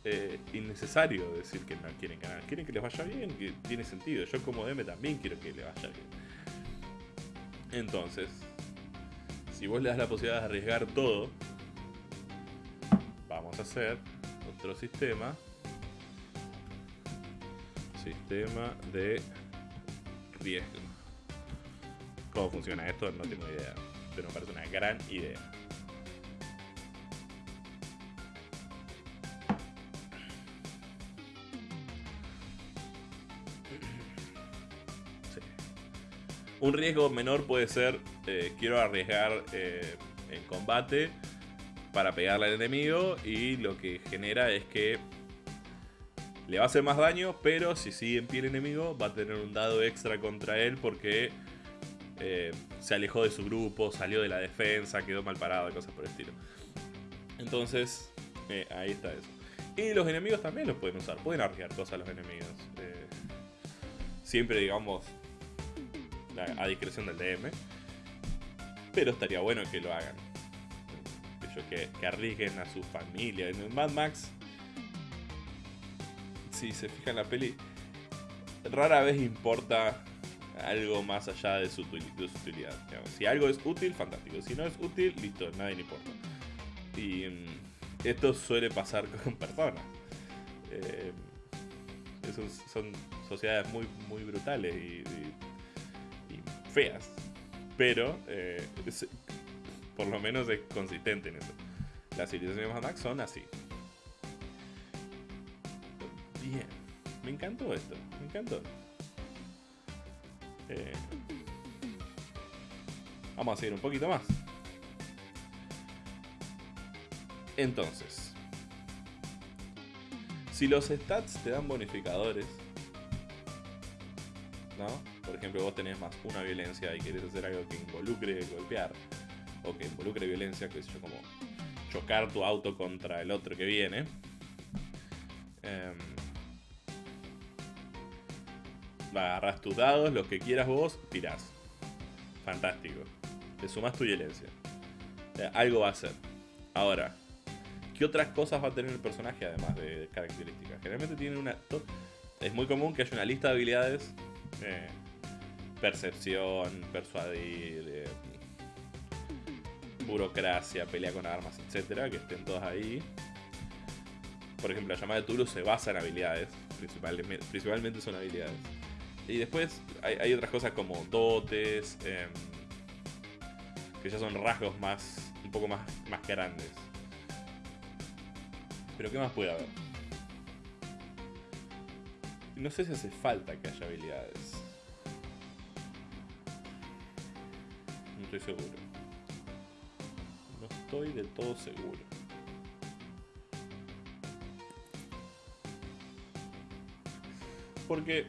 eh, innecesario decir que no quieren ganar. Quieren que les vaya bien, que tiene sentido. Yo como DM también quiero que les vaya bien. Entonces, si vos le das la posibilidad de arriesgar todo, vamos a hacer otro sistema sistema de riesgo. ¿Cómo funciona esto? No tengo idea. Pero me parece una gran idea. Un riesgo menor puede ser, eh, quiero arriesgar eh, en combate para pegarle al enemigo y lo que genera es que le va a hacer más daño, pero si sigue en pie el enemigo va a tener un dado extra contra él porque eh, se alejó de su grupo, salió de la defensa, quedó mal parado, cosas por el estilo. Entonces, eh, ahí está eso. Y los enemigos también los pueden usar, pueden arriesgar cosas a los enemigos. Siempre, digamos, a discreción del DM. Pero estaría bueno que lo hagan que, arriesguen a su familia. En Mad Max, si se fijan la peli, rara vez importa algo más allá de su, utilidad. Si algo es útil, fantástico. Si no es útil, listo, nadie le importa. Y mm, esto suele pasar con personas. Eh, son, sociedades muy, muy brutales y, feas. Pero eh, por lo menos es consistente en eso. Las civilizaciones de Max son así. Bien. Me encantó esto. Me encantó. Eh, vamos a seguir un poquito más. Entonces, si los stats te dan bonificadores, ¿no? Por ejemplo, vos tenés más una violencia y querés hacer algo que involucre golpear, o que involucre violencia, que es yo, como chocar tu auto contra el otro que viene. Eh, agarras tus dados, los que quieras vos, tirás. Fantástico. Te sumas tu violencia. algo va a hacer. Ahora, ¿qué otras cosas va a tener el personaje además de características? Generalmente tiene una. Es muy común que haya una lista de habilidades. Eh, percepción, persuadir, eh, burocracia, pelea con armas, etcétera, que estén todas ahí. Por ejemplo, la llamada de Tulu se basa en habilidades, principalmente, son habilidades. Y después hay, otras cosas como dotes, em, que ya son rasgos más, un poco más, más grandes. Pero ¿qué más puede haber? No sé si hace falta que haya habilidades. No estoy seguro estoy de todo seguro. Porque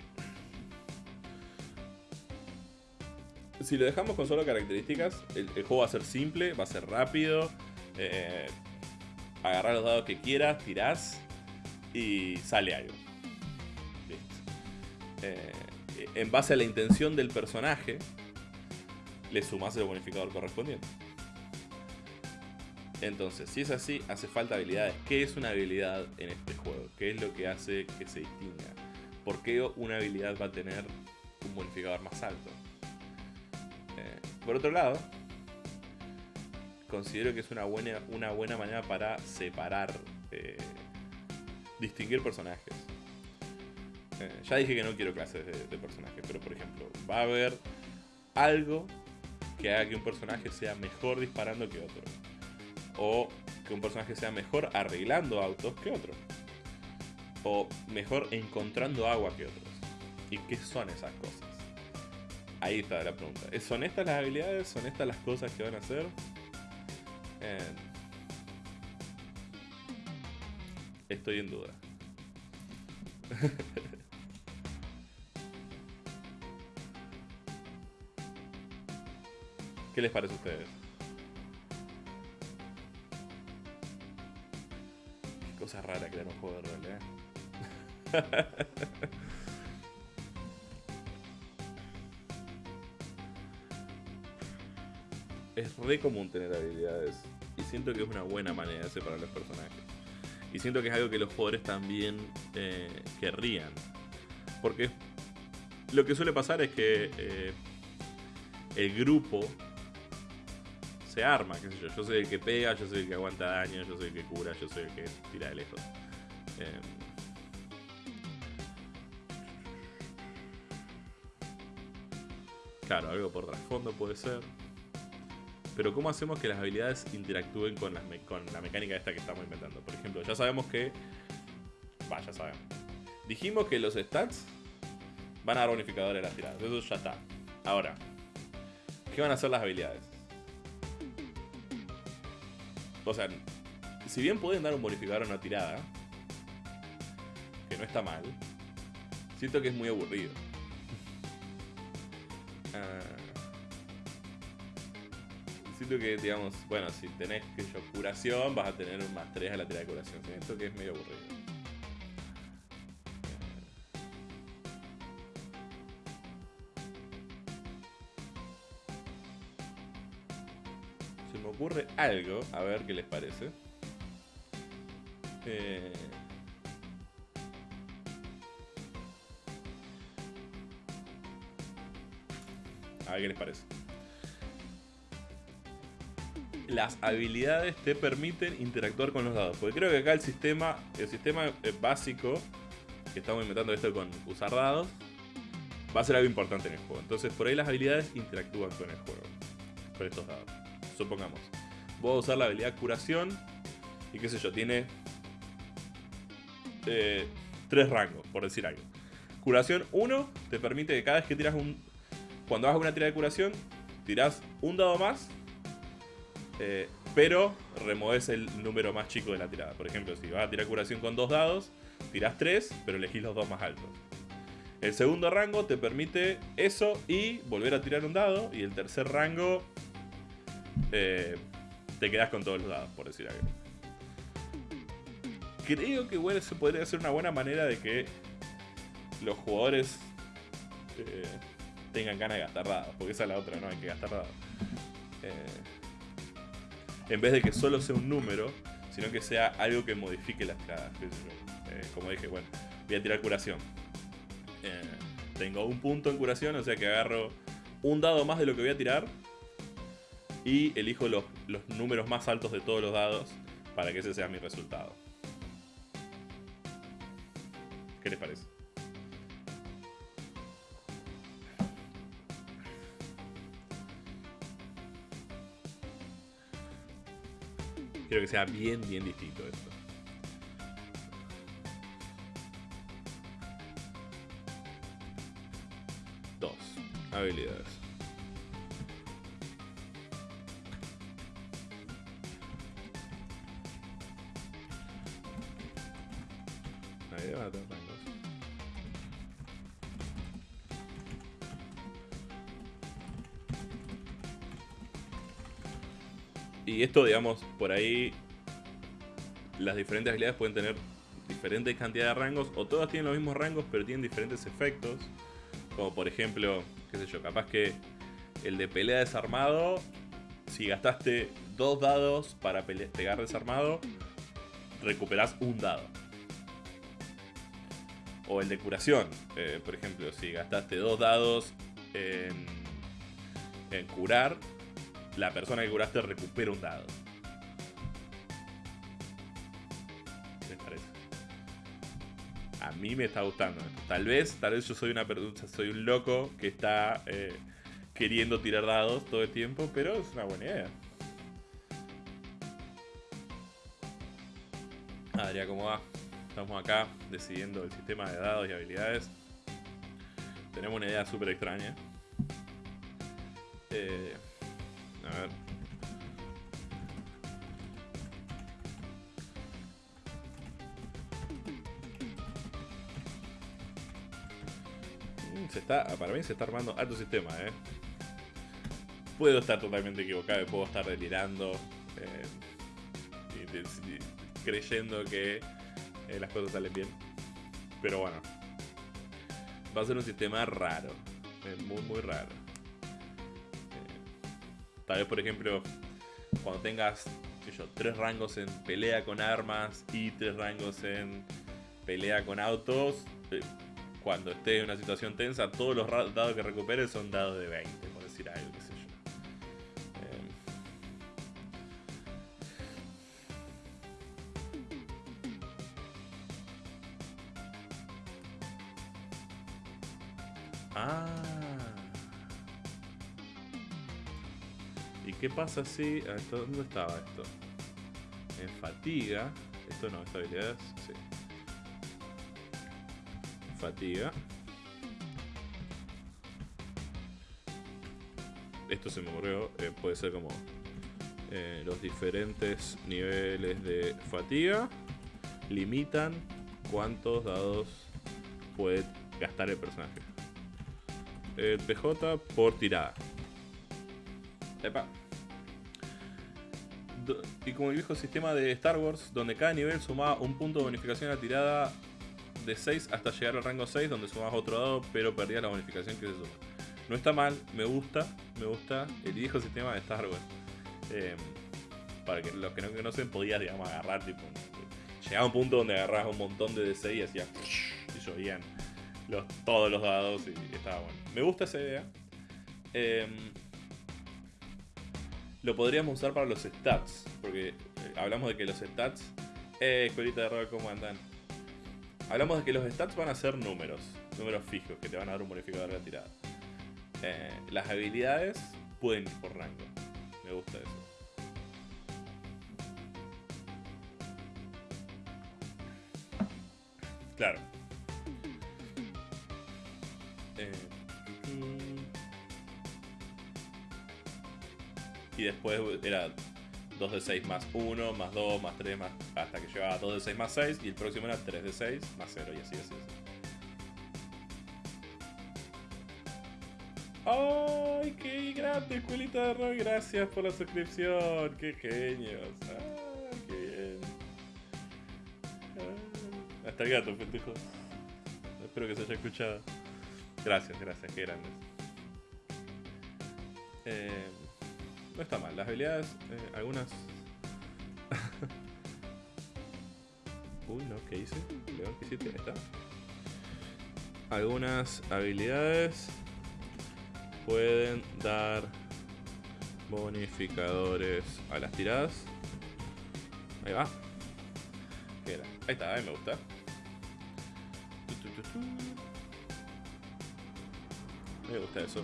si lo dejamos con solo características, el, juego va a ser simple, va a ser rápido. Eh, agarrar los dados que quieras, tirás y sale algo. Eh, en base a la intención del personaje, le sumas el bonificador correspondiente. Entonces, si es así, hace falta habilidades. ¿Qué es una habilidad en este juego? ¿Qué es lo que hace que se distinga? ¿Por qué una habilidad va a tener un bonificador más alto? Eh, por otro lado, considero que es una buena, una buena manera para separar, eh, distinguir personajes. Eh, ya dije que no quiero clases de personajes, pero por ejemplo, va a haber algo que haga que un personaje sea mejor disparando que otro o que un personaje sea mejor arreglando autos que otro. O mejor encontrando agua que otros. ¿Y qué son esas cosas? Ahí está la pregunta. ¿Son estas las habilidades? ¿Son estas las cosas que van a hacer? Eh, estoy en duda. ¿Qué les parece a ustedes? cosa rara crear un juego de rol, ¿eh? es re común tener habilidades. Y siento que es una buena manera de separar los personajes. Y siento que es algo que los jugadores también eh, querrían. Porque lo que suele pasar es que eh, el grupo se arma, qué sé yo. Yo soy el que pega, yo soy el que aguanta daño, yo soy el que cura, yo soy el que tira de lejos. Em, claro, algo por trasfondo puede ser. Pero ¿cómo hacemos que las habilidades interactúen con, la mecánica esta que estamos inventando? Por ejemplo, ya sabemos que... Va, ya sabemos. Dijimos que los stats van a dar bonificadores a las tiradas. Eso ya está. Ahora, ¿qué van a hacer las habilidades? O sea, si bien pueden dar un bonificador a una tirada, que no está mal, siento que es muy aburrido. Ah, siento que, digamos, bueno, si tenés que yo curación, vas a tener un más 3 a la tirada de curación. Siento que es medio aburrido. Ocurre algo, a ver qué les parece. Eh... A ver qué les parece. Las habilidades te permiten interactuar con los dados. Porque creo que acá el sistema, el sistema eh, básico que estamos inventando esto con usar dados, va a ser algo importante en el juego. Entonces por ahí las habilidades interactúan con el juego. Con estos dados. Supongamos. Voy a usar la habilidad curación. Y qué sé yo, tiene eh, tres rangos, por decir algo. Curación 1 te permite que cada vez que tiras un, cuando hagas una tirada de curación, tirás un dado más, eh, pero removes el número más chico de la tirada. Por ejemplo, si vas a tirar curación con dos dados, tirás tres, pero elegís los dos más altos. El segundo rango te permite eso y volver a tirar un dado. Y el tercer rango eh, te quedas con todos los dados, por decir algo. Creo que bueno, eso podría ser una buena manera de que los jugadores eh, tengan ganas de gastar dados, porque esa es la otra, no hay que gastar dados. Eh, en vez de que solo sea un número, sino que sea algo que modifique las. Eh, como dije, bueno, voy a tirar curación. Tengo un punto en curación, o sea que agarro un dado más de lo que voy a tirar y elijo los, los números más altos de todos los dados para que ese sea mi resultado. ¿Qué les parece? Quiero que sea bien, bien distinto esto. Dos. Habilidades. A tener. Y esto, digamos, por ahí las diferentes habilidades pueden tener diferentes cantidades de rangos o todas tienen los mismos rangos pero tienen diferentes efectos. Como por ejemplo, qué sé yo, capaz que el de pelea desarmado, si gastaste dos dados para pegar desarmado, recuperás un dado. O el de curación, eh, por ejemplo, si gastaste dos dados en, curar, la persona que curaste recupera un dado. ¿Qué les parece? A mí me está gustando Tal vez, tal vez yo soy una persona, soy un loco que está eh, queriendo tirar dados todo el tiempo, pero es una buena idea. Adrián, ¿cómo va? Estamos acá decidiendo el sistema de dados y habilidades. Tenemos una idea súper extraña. Eh, a ver. Mm, se está, para mí se está armando alto sistema, eh. Puedo estar totalmente equivocado, puedo estar delirando eh, creyendo que eh, las cosas salen bien. Pero bueno, va a ser un sistema raro, eh, muy muy raro. Tal vez, por ejemplo, cuando tengas yo, tres rangos en pelea con armas y tres rangos en pelea con autos, eh, cuando estés en una situación tensa, todos los dados que recuperes son dados de 20, pasa si... Esto, ¿Dónde estaba esto? En fatiga. Esto no, esta habilidad sí. Fatiga. Esto se me ocurrió. eh, puede ser como eh, los diferentes niveles de fatiga limitan cuántos dados puede gastar el personaje. El PJ por tirada. Y como el viejo sistema de Star Wars, donde cada nivel sumaba un punto de bonificación a la tirada de 6 hasta llegar al rango 6, donde sumabas otro dado, pero perdías la bonificación que se suma. No está mal, me gusta, me gusta el viejo sistema de Star Wars. Eh, para que los que no conocen, podías, digamos, agarrar, tipo. Llegaba un punto donde agarrabas un montón de DC y hacía. Y llovían los, todos los dados y estaba bueno. Me gusta esa idea. Em, lo podríamos usar para los stats, porque eh, hablamos de que los stats. Eh, escuelita de rol, ¿cómo andan? Hablamos de que los stats van a ser números, números fijos, que te van a dar un bonificador de la tirada. Eh, las habilidades pueden ir por rango. Me gusta eso. Claro. Eh, y después era 2 de 6 más 1, más 2, más 3, más, hasta que llegaba a 2 de 6 más 6 y el próximo era 3 de 6 más 0 y así, así, así. ¡Ay, qué grande, escuelita de rol! Gracias por la suscripción. ¡Qué genios! ¡Ay, qué bien! Ah, Hasta el gato, pendejo. Espero que se haya escuchado. Gracias, gracias, qué grandes. Eh, no está mal, las habilidades, eh, algunas... Uy, no, ¿qué hice? León, ¿qué hiciste? Está. Algunas habilidades pueden dar bonificadores a las tiradas. Ahí va. ¿Qué era? Ahí está, ahí me gusta. Me gusta eso.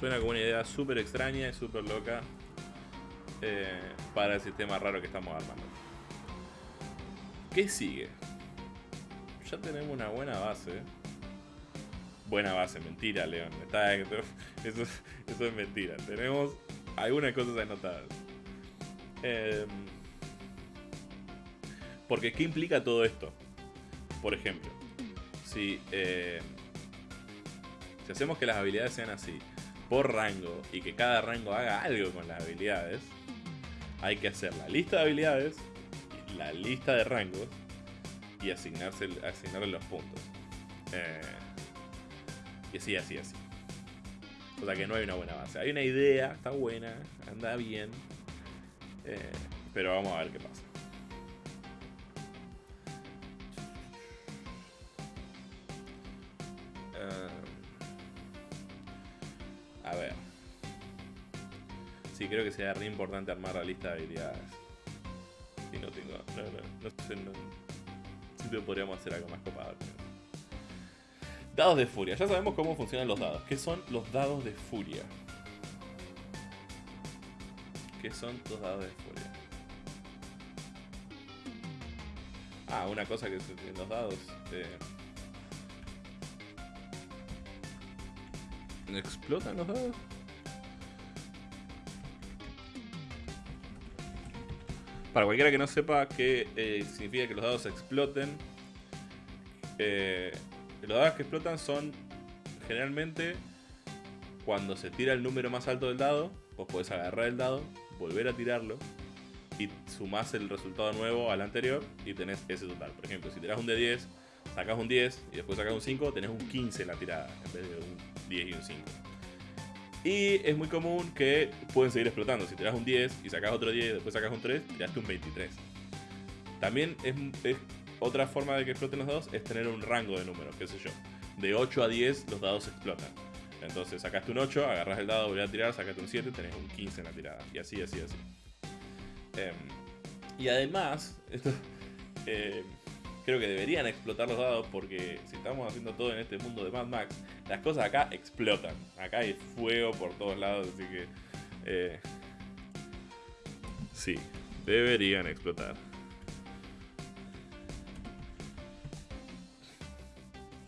Suena como una idea súper extraña y súper loca eh, para el sistema raro que estamos armando. ¿Qué sigue? Ya tenemos una buena base. Buena base, mentira, León. Eso, es mentira. Tenemos algunas cosas anotadas. Em, porque, ¿qué implica todo esto? Por ejemplo, si, eh, si hacemos que las habilidades sean así, por rango, y que cada rango haga algo con las habilidades, hay que hacer la lista de habilidades, la lista de rangos, y asignarse, asignarle los puntos. Eh, y así, así, así. O sea que no hay una buena base. Hay una idea, está buena, anda bien. eh, pero vamos a ver qué pasa. Eh, a ver. Sí, creo que sería re importante armar la lista de habilidades. Y no tengo. No, sé. No, siempre podríamos hacer algo más copado. eso. Dados de furia. Ya sabemos cómo funcionan los dados. ¿Qué son los dados de furia? ¿Qué son los dados de furia? Ah, una cosa que en los dados. eh, ¿Explotan los dados? Para cualquiera que no sepa qué eh, significa que los dados exploten, eh, los dados que explotan son generalmente cuando se tira el número más alto del dado, vos podés agarrar el dado, volver a tirarlo y sumás el resultado nuevo al anterior y tenés ese total. Por ejemplo, si tirás un de 10, sacás un 10 y después sacás un 5, tenés un 15 en la tirada en vez de un 10 y un 5. Y es muy común que pueden seguir explotando. Si tirás un 10 y sacás otro 10 y después sacás un 3, tiraste un 23. También es, es otra forma de que exploten los dados es tener un rango de números, qué sé yo. De 8 a 10 los dados explotan. Entonces sacaste un 8, agarras el dado, volvés a tirar, sacaste un 7, tenés un 15 en la tirada. Y así, así, así. Em, y además, esto, em, creo que deberían explotar los dados porque si estamos haciendo todo en este mundo de Mad Max, las cosas acá explotan. Acá hay fuego por todos lados, así que... eh, Sí, deberían explotar.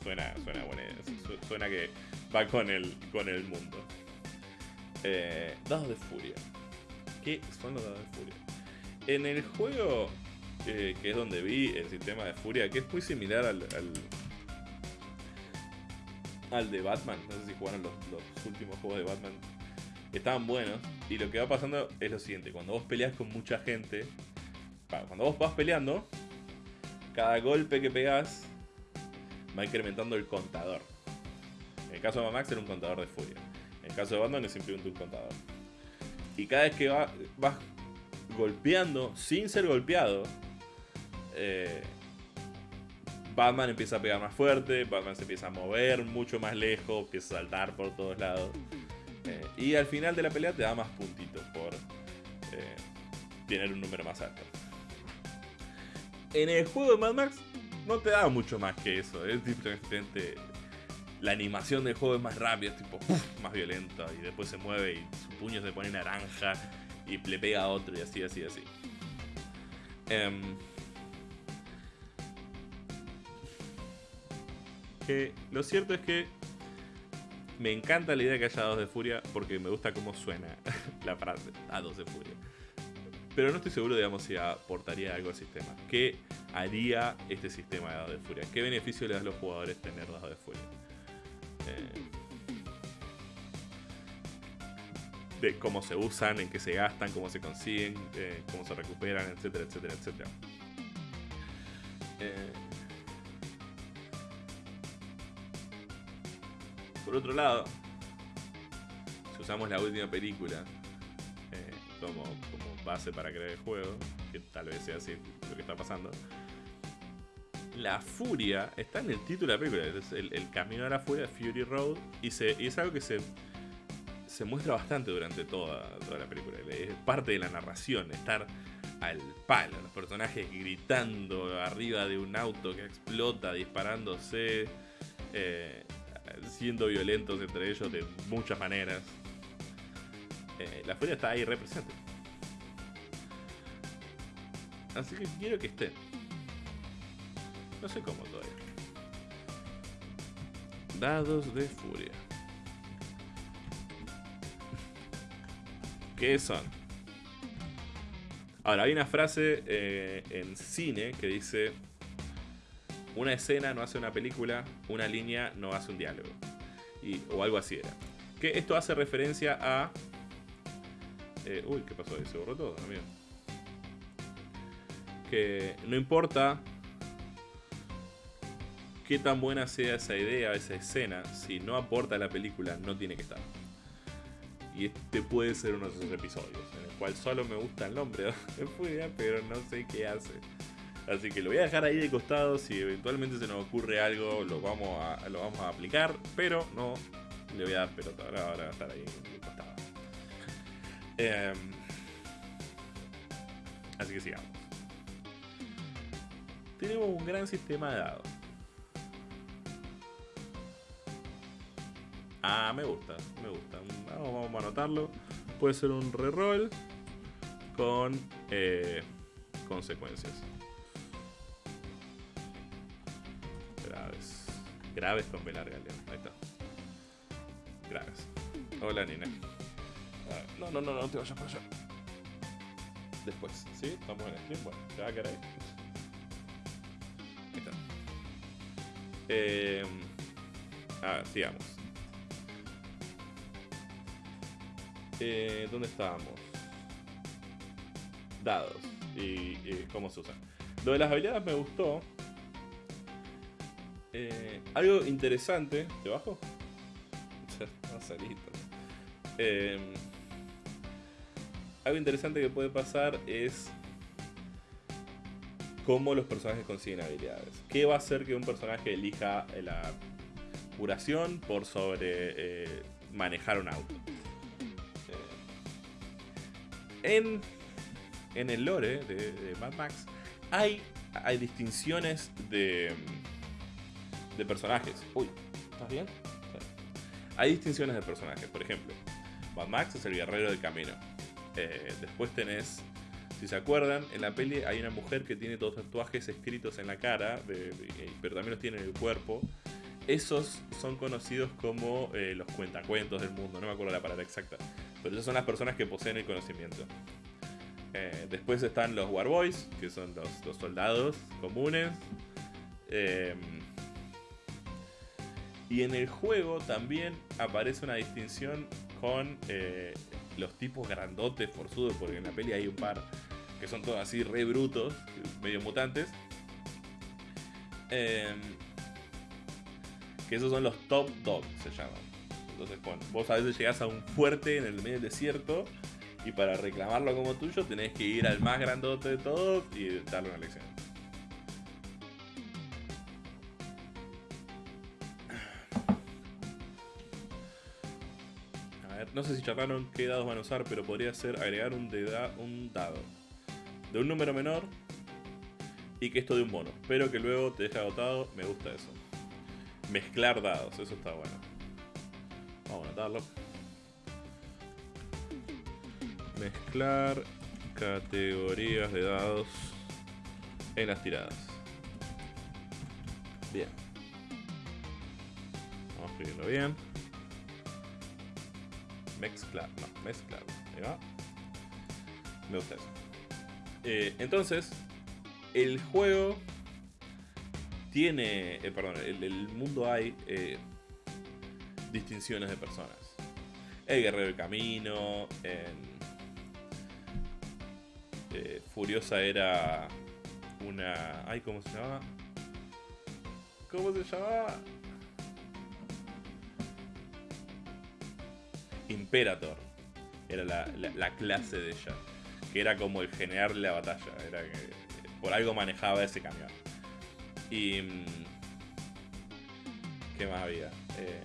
Suena, suena buena Suena que va con el, con el mundo. Eh, dados de furia. ¿Qué son los dados de furia? En el juego, eh, que es donde vi el sistema de furia, que es muy similar al, al, de Batman. No sé si jugaron los, últimos juegos de Batman. Estaban buenos. Y lo que va pasando es lo siguiente. Cuando vos peleas con mucha gente, cuando vos vas peleando, cada golpe que pegas va incrementando el contador. En el caso de Max era un contador de furia. En el caso de Batman es simplemente un contador. Y cada vez que vas golpeando sin ser golpeado, eh, Batman empieza a pegar más fuerte, Batman se empieza a mover mucho más lejos, empieza a saltar por todos lados. Eh, y al final de la pelea te da más puntitos por eh, tener un número más alto. En el juego de Mad Max no te da mucho más que eso. Es diferente. La animación del juego es más rápida, es tipo más violenta. Y después se mueve y su puño se pone naranja y le pega a otro y así, así, así. Em, lo cierto es que me encanta la idea que haya dados de furia porque me gusta cómo suena la frase, dados de furia. Pero no estoy seguro, digamos, si aportaría algo al sistema. ¿Qué haría este sistema de dados de furia? ¿Qué beneficio le da a los jugadores tener dados de furia? Eh, de cómo se usan, en qué se gastan, cómo se consiguen, eh, cómo se recuperan, etcétera, etcétera, etcétera. Eh, Por otro lado, si usamos la última película eh, como, base para crear el juego, que tal vez sea así lo que está pasando, la furia está en el título de la película, es el, camino a la furia, Fury Road, y, es algo que se, muestra bastante durante toda, toda la película. Es parte de la narración, estar al palo, los personajes gritando arriba de un auto que explota, disparándose. Eh, siendo violentos entre ellos de muchas maneras. Eh, la furia está ahí represente. Así que quiero que esté. No sé cómo todavía. Dados de furia. ¿Qué son? Ahora, hay una frase eh, en cine que dice una escena no hace una película, una línea no hace un diálogo. O algo así era. Que esto hace referencia a... Eh, uy, ¿qué pasó? Se borró todo, amigo. Que no importa qué tan buena sea esa idea, esa escena, si no aporta a la película, no tiene que estar. Y este puede ser uno de esos episodios, en el cual solo me gusta el nombre de pero no sé qué hace. Así que lo voy a dejar ahí de costado. Si eventualmente se nos ocurre algo, lo vamos a, lo vamos a aplicar. Pero no le voy a dar pelota. Ahora, va a estar ahí de costado. Em, así que sigamos. Tenemos un gran sistema de dados. Ah, me gusta, me gusta. Vamos, a anotarlo. Puede ser un reroll con eh, consecuencias. Graves con B larga, Ahí está. Graves. Hola, Nina. No, no, no, no te vayas para allá. Después, ¿sí? Estamos en el tiempo. Bueno, te va a quedar ahí. Ahí está. Eh, a ver, sigamos. Eh, ¿Dónde estábamos? Dados. Y, y, cómo se usan. Lo de las habilidades me gustó. Eh, algo interesante. ¿Te bajo? eh, algo interesante que puede pasar es cómo los personajes consiguen habilidades. ¿Qué va a hacer que un personaje elija la curación por sobre eh, manejar un auto? Eh, en, en el lore de, de Mad Max hay, hay distinciones de de personajes. Uy, ¿estás bien? Hay distinciones de personajes. Por ejemplo, Mad Max es el guerrero del camino. Eh, después tenés Si se acuerdan, en la peli hay una mujer que tiene dos tatuajes escritos en la cara, pero también los tiene en el cuerpo. Esos son conocidos como eh, los cuentacuentos del mundo, no me acuerdo la palabra exacta. Pero esas son las personas que poseen el conocimiento. Eh, después están los Warboys, que son los, soldados comunes. Y en el juego también aparece una distinción con eh, los tipos grandotes, forzudos, porque en la peli hay un par que son todos así re brutos, medio mutantes. Em, que esos son los top dogs, se llaman. Entonces, bueno, vos a veces llegás a un fuerte en el medio del desierto y para reclamarlo como tuyo tenés que ir al más grandote de todos y darle una lección. No sé si charlaron qué dados van a usar, pero podría ser agregar un, un dado de un número menor y que esto de un bono, pero que luego te deja agotado, me gusta eso. Mezclar dados, eso está bueno. Vamos a anotarlo. Mezclar categorías de dados en las tiradas. Bien. Vamos a escribirlo bien. Mezclar, no, mezclar. Ahí. Me gusta eso. Eh, entonces, el juego tiene, eh, perdón, el, el, mundo hay eh, distinciones de personas. El guerrero del camino, Furiosa era una... Ay, ¿cómo se llama? ¿Cómo se llama? Imperator. Era la, la clase de ella que era como el generar la batalla. Era que por algo manejaba ese camión. Y. Mm, ¿Qué más había? Eh,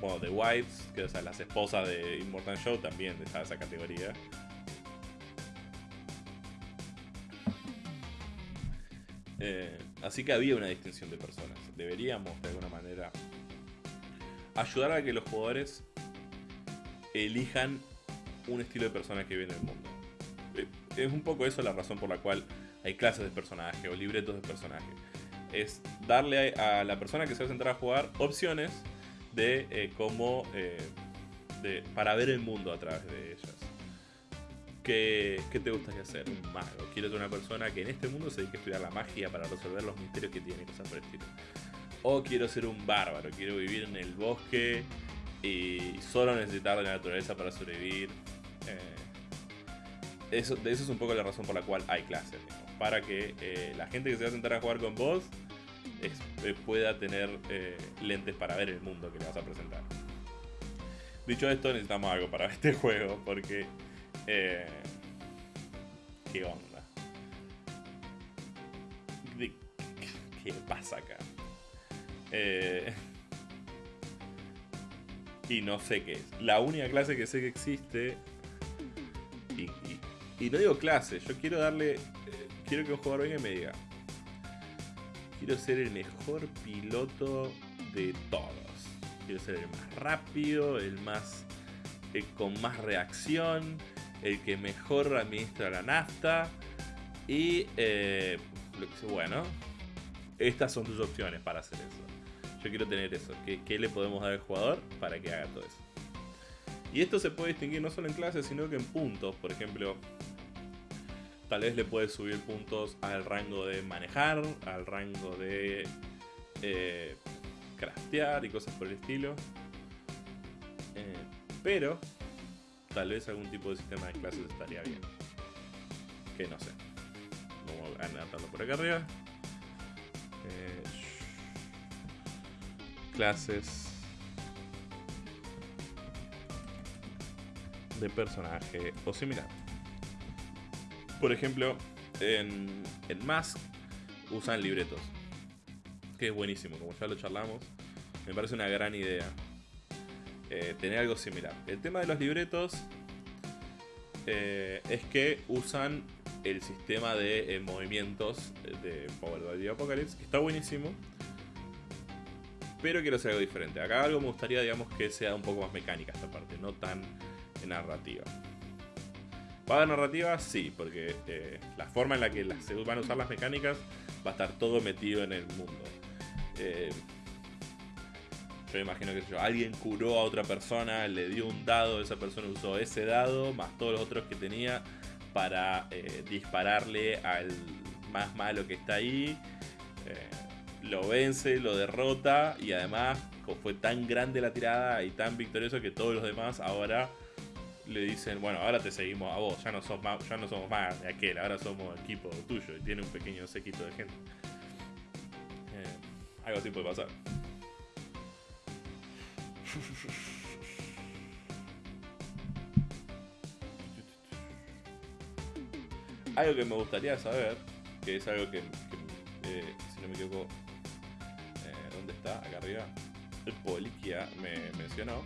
bueno, The Wives, que o sea, las esposas de Immortal Show también de esa categoría. Eh, así que había una distinción de personas. Deberíamos, de alguna manera, ayudar a que los jugadores elijan un estilo de personaje que viene el mundo. Eh, es un poco eso la razón por la cual hay clases de personaje o libretos de personaje. Es darle a, la persona que se va a sentar a jugar opciones de eh, cómo. Eh, de, para ver el mundo a través de ellas. ¿Qué, ¿Qué, te gustaría hacer? Un mago. Quiero ser una persona que en este mundo se dedique a estudiar la magia para resolver los misterios que tiene, cosas por el estilo. O quiero ser un bárbaro, quiero vivir en el bosque y solo necesitar la naturaleza para sobrevivir. Eh, eso, eso es un poco la razón por la cual hay clases, para que eh, la gente que se va a sentar a jugar con vos eh, pueda tener lentes para ver el mundo que le vas a presentar. Dicho esto, necesitamos algo para este juego, porque... ¿Qué onda? ¿Qué pasa acá? Y no sé qué es. La única clase que sé que existe y, no digo clase, yo quiero darle. Eh, quiero que un jugador venga y me diga. Quiero ser el mejor piloto de todos. Quiero ser el más rápido, el más. El con más reacción, el que mejor administra la nafta. Y. Eh, bueno, estas son tus opciones para hacer eso. Yo quiero tener eso. ¿Qué, ¿Qué, le podemos dar al jugador para que haga todo eso? Y esto se puede distinguir no solo en clases, sino que en puntos. Por ejemplo, tal vez le puedes subir puntos al rango de manejar, al rango de eh, craftear y cosas por el estilo. Eh, pero tal vez algún tipo de sistema de clases estaría bien. Que no sé. Vamos a anotarlo por acá arriba. Eh, clases de personaje o similar. Por ejemplo, en, en Mask usan libretos, que es buenísimo, como ya lo charlamos. Me parece una gran idea eh, tener algo similar. El tema de los libretos eh, es que usan el sistema de eh, movimientos de Power the Apocalypse, que está buenísimo. Pero quiero hacer algo diferente. Acá algo me gustaría, digamos, que sea un poco más mecánica esta parte, no tan narrativa. ¿Va a haber narrativa? Sí, porque eh, la forma en la que se van a usar las mecánicas va a estar todo metido en el mundo. Eh, yo imagino que alguien curó a otra persona, le dio un dado, esa persona usó ese dado, más todos los otros que tenía, para eh, dispararle al más malo que está ahí. Lo vence, lo derrota y además fue tan grande la tirada y tan victorioso que todos los demás ahora le dicen, bueno, ahora te seguimos a vos, ya no, sos ya no somos más de aquel, ahora somos equipo tuyo y tiene un pequeño séquito de gente. Eh, algo así puede pasar. Algo que me gustaría saber, que es algo que, eh, si no me equivoco, eh, ¿dónde Acá arriba. El Poliquia me mencionó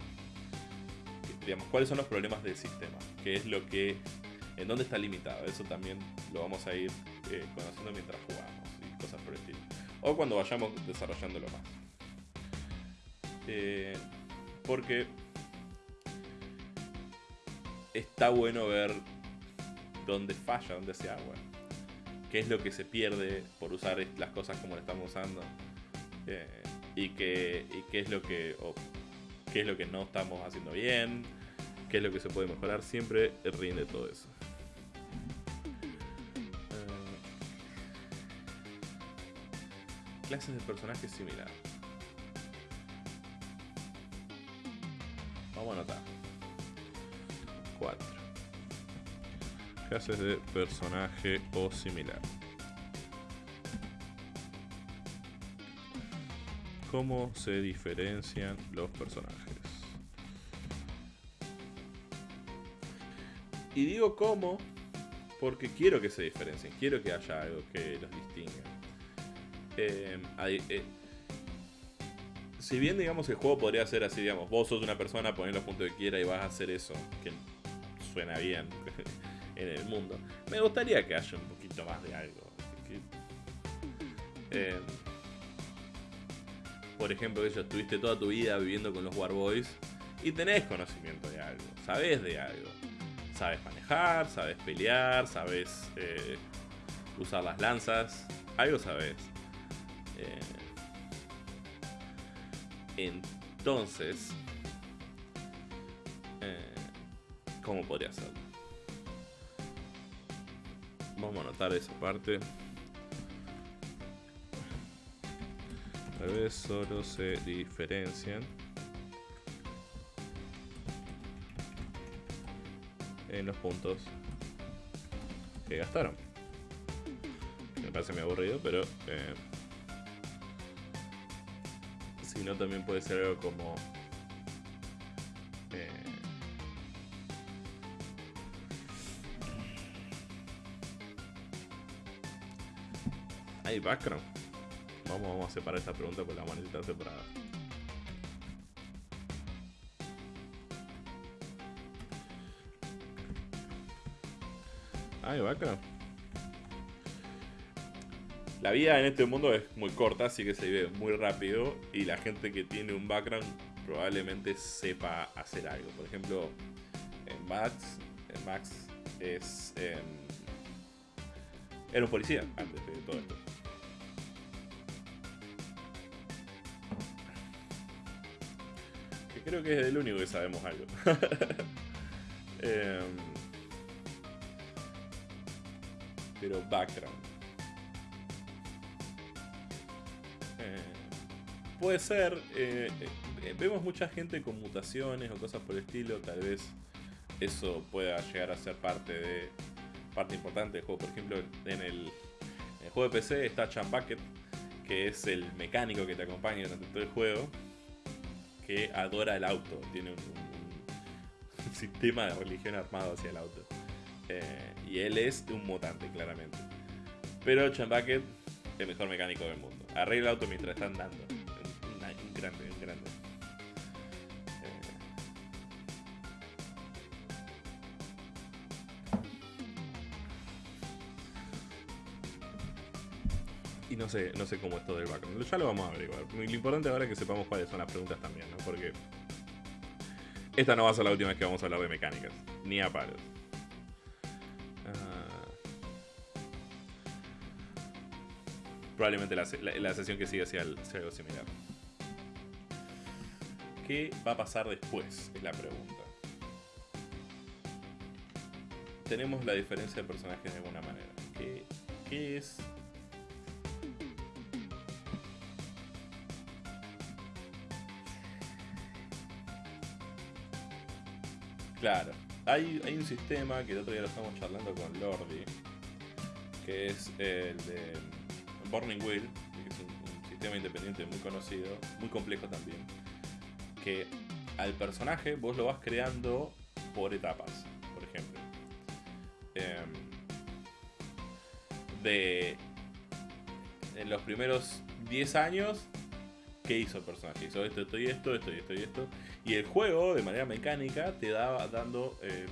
digamos, cuáles son los problemas del sistema, qué es lo que, en dónde está limitado. Eso también lo vamos a ir eh, conociendo mientras jugamos y cosas por el estilo. O cuando vayamos desarrollándolo más. Eh, porque está bueno ver dónde falla, dónde se agua. Qué es lo que se pierde por usar las cosas como lo estamos usando. Eh, y, qué, y qué es lo que qué es lo que no estamos haciendo bien, qué es lo que se puede mejorar, siempre rinde todo eso. Eh, clases de personajes similares. Vamos a anotar. 4. Clases de personaje o similar. Cómo se diferencian los personajes. Y digo cómo porque quiero que se diferencien, quiero que haya algo que los distinga. Eh, eh, si bien, digamos, el juego podría ser así, digamos, vos sos una persona, ponés los puntos que quiera y vas a hacer eso, que suena bien en el mundo. Me gustaría que haya un poquito más de algo. Por ejemplo, que estuviste toda tu vida viviendo con los Warboys y tenés conocimiento de algo, sabes de algo. Sabes manejar, sabes pelear, sabes eh, usar las lanzas, algo sabes. Eh, entonces, eh, ¿cómo podría hacerlo? Vamos a anotar esa parte. Vez solo se diferencian en los puntos que gastaron. Me parece muy aburrido, pero eh, si no también puede ser algo como eh, hay background. Vamos, a separar esta pregunta porque la vamos a separada. Ay, vaca. La vida en este mundo es muy corta, así que se vive muy rápido. Y la gente que tiene un background probablemente sepa hacer algo. Por ejemplo, en Max, en Max es. Em, un policía antes de todo esto. Creo que es el único que sabemos algo. eh, pero background. Eh, puede ser, eh, eh, vemos mucha gente con mutaciones o cosas por el estilo, tal vez eso pueda llegar a ser parte de parte importante del juego. Por ejemplo, en el, juego de PC está Chan Bucket, que es el mecánico que te acompaña durante todo el juego, que adora el auto, tiene un, un sistema de religión armado hacia el auto. Eh, y él es un mutante, claramente. Pero Chambaket, el mejor mecánico del mundo. Arregla el auto mientras está andando. Un, grande, un grande. y no sé, no sé cómo es todo el background. Ya lo vamos a averiguar. Lo importante ahora es que sepamos cuáles son las preguntas también, ¿no? Porque esta no va a ser la última vez que vamos a hablar de mecánicas. Ni a palos. Ah. Probablemente la, la, sesión que sigue sea, algo similar. ¿Qué va a pasar después? Es la pregunta. Tenemos la diferencia de personajes de alguna manera. ¿Qué, qué es Claro, hay, un sistema que el otro día lo estamos charlando con Lordi, que es el de Burning Wheel, que es un, un sistema independiente muy conocido, muy complejo también, que al personaje vos lo vas creando por etapas, por ejemplo. Em, de en los primeros 10 años, ¿qué hizo el personaje? Hizo esto, esto y esto, esto y esto y esto. Y el juego, de manera mecánica, te da dando eh,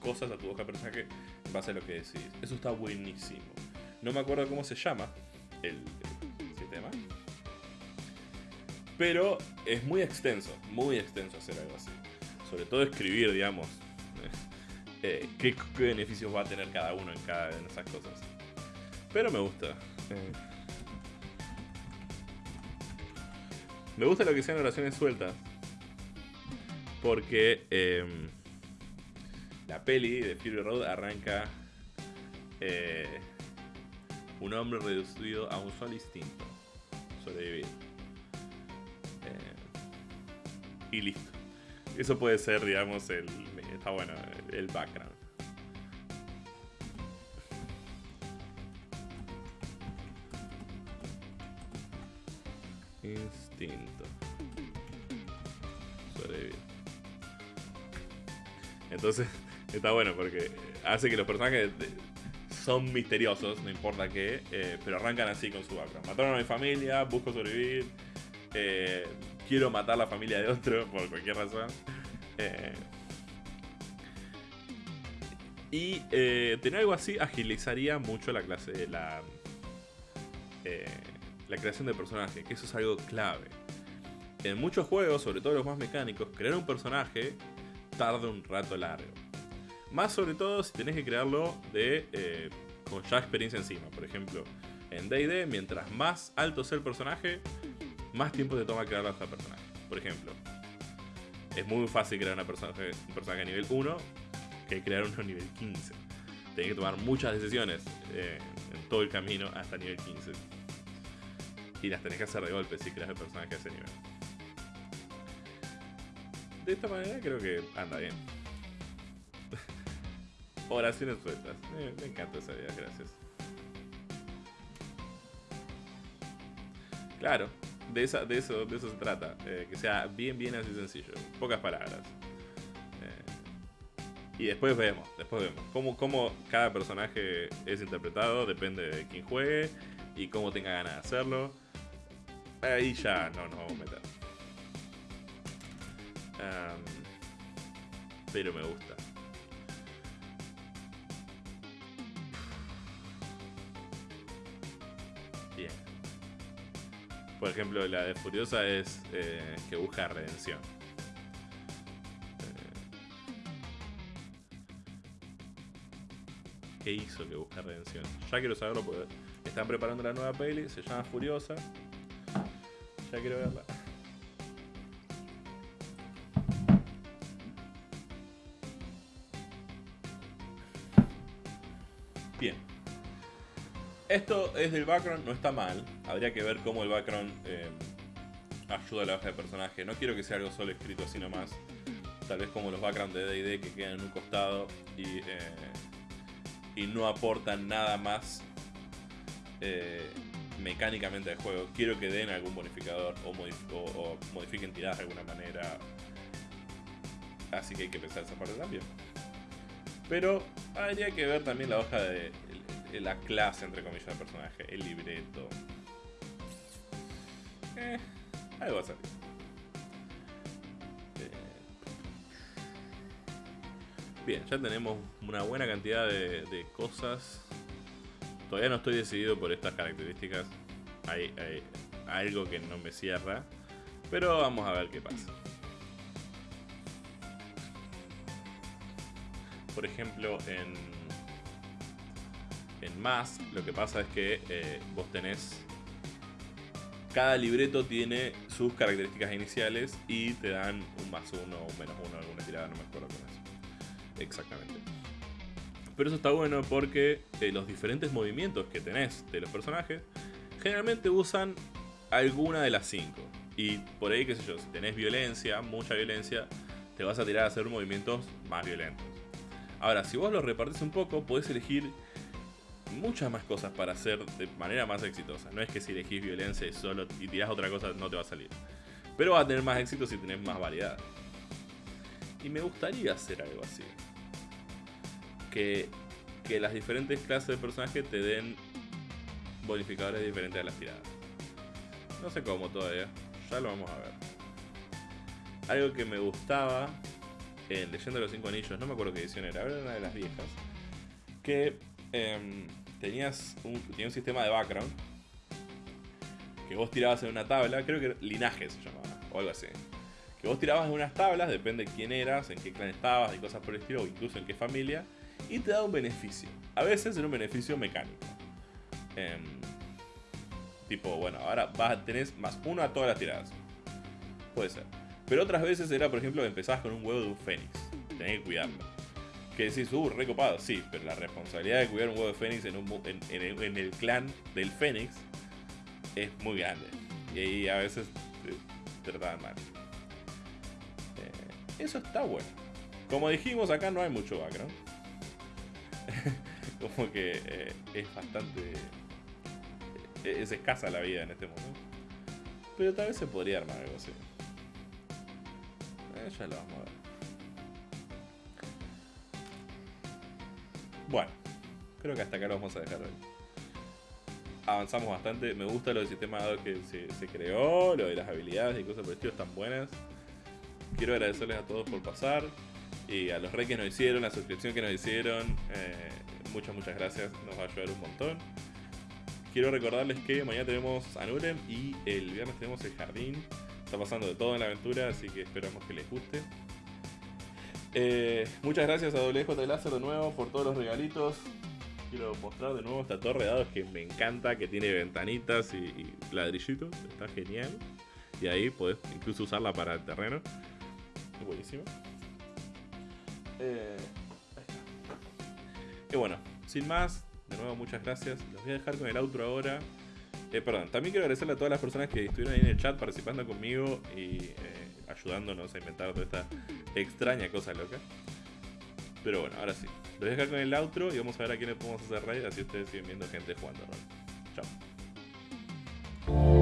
cosas a tu hoja de personaje en base a lo que decidís. Eso está buenísimo. No me acuerdo cómo se llama el, sistema. Pero es muy extenso, muy extenso hacer algo así. Sobre todo escribir, digamos, eh, qué, qué beneficios va a tener cada uno en cada de esas cosas. Pero me gusta. eh. Me gusta lo que sean oraciones sueltas. Porque em, la peli de Fury Road arranca eh, un hombre reducido a un solo instinto. Sobrevivir. Eh, y listo. Eso puede ser, digamos, el. Está bueno, el background. Sobrevivir. Entonces, está bueno porque hace que los personajes son misteriosos, no importa qué, eh, pero arrancan así con su background. Mataron a mi familia, busco sobrevivir, eh, quiero matar la familia de otro por cualquier razón. Eh, y tener algo así agilizaría mucho la clase, la, la creación de personaje, que eso es algo clave. En muchos juegos, sobre todo los más mecánicos, crear un personaje tarda un rato largo. Más sobre todo si tenés que crearlo de eh, con ya experiencia encima. Por ejemplo, en D&D, mientras más alto sea el personaje, más tiempo te toma crear a ese personaje. Por ejemplo, es muy fácil crear una personaje, un personaje nivel 1 que crear uno nivel 15. Tenés que tomar muchas decisiones eh, en todo el camino hasta nivel 15. Y las tenés que hacer de golpe si creas el personaje a ese nivel. De esta manera creo que anda bien. Oraciones sueltas. Eh, me encanta esa idea, gracias. Claro, de, esa, de, eso, de eso se trata. eh, que sea bien, bien así sencillo. Pocas palabras. Eh, y después vemos, después vemos. Cómo, cómo cada personaje es interpretado, depende de quién juegue y cómo tenga ganas de hacerlo. Ahí ya no nos vamos a meter. Pero me gusta. Bien. Por ejemplo, la de Furiosa es eh, que busca redención. Eh, ¿Qué hizo que busca redención? Ya quiero saberlo porque están preparando la nueva peli, se llama Furiosa. Ya quiero verla. Bien. Esto es del background, no está mal. Habría que ver cómo el background eh, ayuda a la hoja de personaje. No quiero que sea algo solo escrito así nomás. Tal vez como los backgrounds de DD que quedan en un costado y, eh, y no aportan nada más eh, mecánicamente al juego. Quiero que den algún bonificador o, modif- o- modifiquen tiradas de alguna manera. Así que hay que pensar esa parte también. Pero habría que ver también la hoja de la clase, entre comillas, del personaje, el libreto. Eh, algo va a salir. Eh, Bien, ya tenemos una buena cantidad de cosas. Todavía no estoy decidido por estas características. Hay, algo que no me cierra. Pero vamos a ver qué pasa. Por ejemplo, en, en más, lo que pasa es que eh, vos tenés cada libreto tiene sus características iniciales y te dan un más uno o un menos uno alguna tirada, no me acuerdo con eso. Exactamente. Pero eso está bueno porque los diferentes movimientos que tenés de los personajes generalmente usan alguna de las cinco. Y por ahí, qué sé yo, si tenés violencia, mucha violencia, te vas a tirar a hacer movimientos más violentos. Ahora, si vos los repartís un poco, podés elegir muchas más cosas para hacer de manera más exitosa. No es que si elegís violencia y solo y tirás otra cosa no te va a salir. Pero va a tener más éxito si tenés más variedad. Y me gustaría hacer algo así. Que, que las diferentes clases de personaje te den bonificadores diferentes a las tiradas. No sé cómo todavía. Ya lo vamos a ver. Algo que me gustaba en Leyenda de los Cinco Anillos, no me acuerdo qué edición era, era una de las viejas. Que Em, tenías un, tenía un sistema de background que vos tirabas en una tabla, creo que linaje se llamaba, o algo así. Que vos tirabas en unas tablas, depende de quién eras, en qué clan estabas y cosas por el estilo, o incluso en qué familia, y te da un beneficio. A veces era un beneficio mecánico. Em, tipo, bueno, ahora vas, tenés más uno a todas las tiradas. Puede ser. Pero otras veces era, por ejemplo, que empezabas con un huevo de un fénix. Tenés que cuidarlo que decís, uh, recopado, sí, pero la responsabilidad de cuidar un huevo de Fénix en, el, clan del Fénix es muy grande. Y ahí a veces te, trataban mal. Eh, eso está bueno. Como dijimos, acá no hay mucho background. Como que eh, es bastante. Eh, es escasa la vida en este mundo. Pero tal vez se podría armar algo así. ya lo vamos a ver. Bueno, creo que hasta acá lo vamos a dejar hoy. Avanzamos bastante. Me gusta lo del sistema que se, creó, lo de las habilidades y cosas por el estilo están buenas. Quiero agradecerles a todos por pasar. Y a los reyes que nos hicieron, la suscripción que nos hicieron. Eh, muchas, muchas gracias. Nos va a ayudar un montón. Quiero recordarles que mañana tenemos a Nurem y el viernes tenemos el jardín. Está pasando de todo en la aventura, así que esperamos que les guste. Eh, muchas gracias a WJ Láser de nuevo por todos los regalitos. Quiero mostrar de nuevo esta torre de dados que me encanta, que tiene ventanitas y, ladrillitos. Está genial. Y ahí podés incluso usarla para el terreno. buenísimo. Eh, y bueno, sin más, de nuevo muchas gracias. Los voy a dejar con el outro ahora. Eh, perdón, también quiero agradecerle a todas las personas que estuvieron ahí en el chat participando conmigo y ayudándonos a inventar toda esta extraña cosa loca. Pero bueno, ahora sí. Los voy a dejar con el outro y vamos a ver a quiénes podemos hacer raid, así ustedes siguen viendo gente jugando Chao.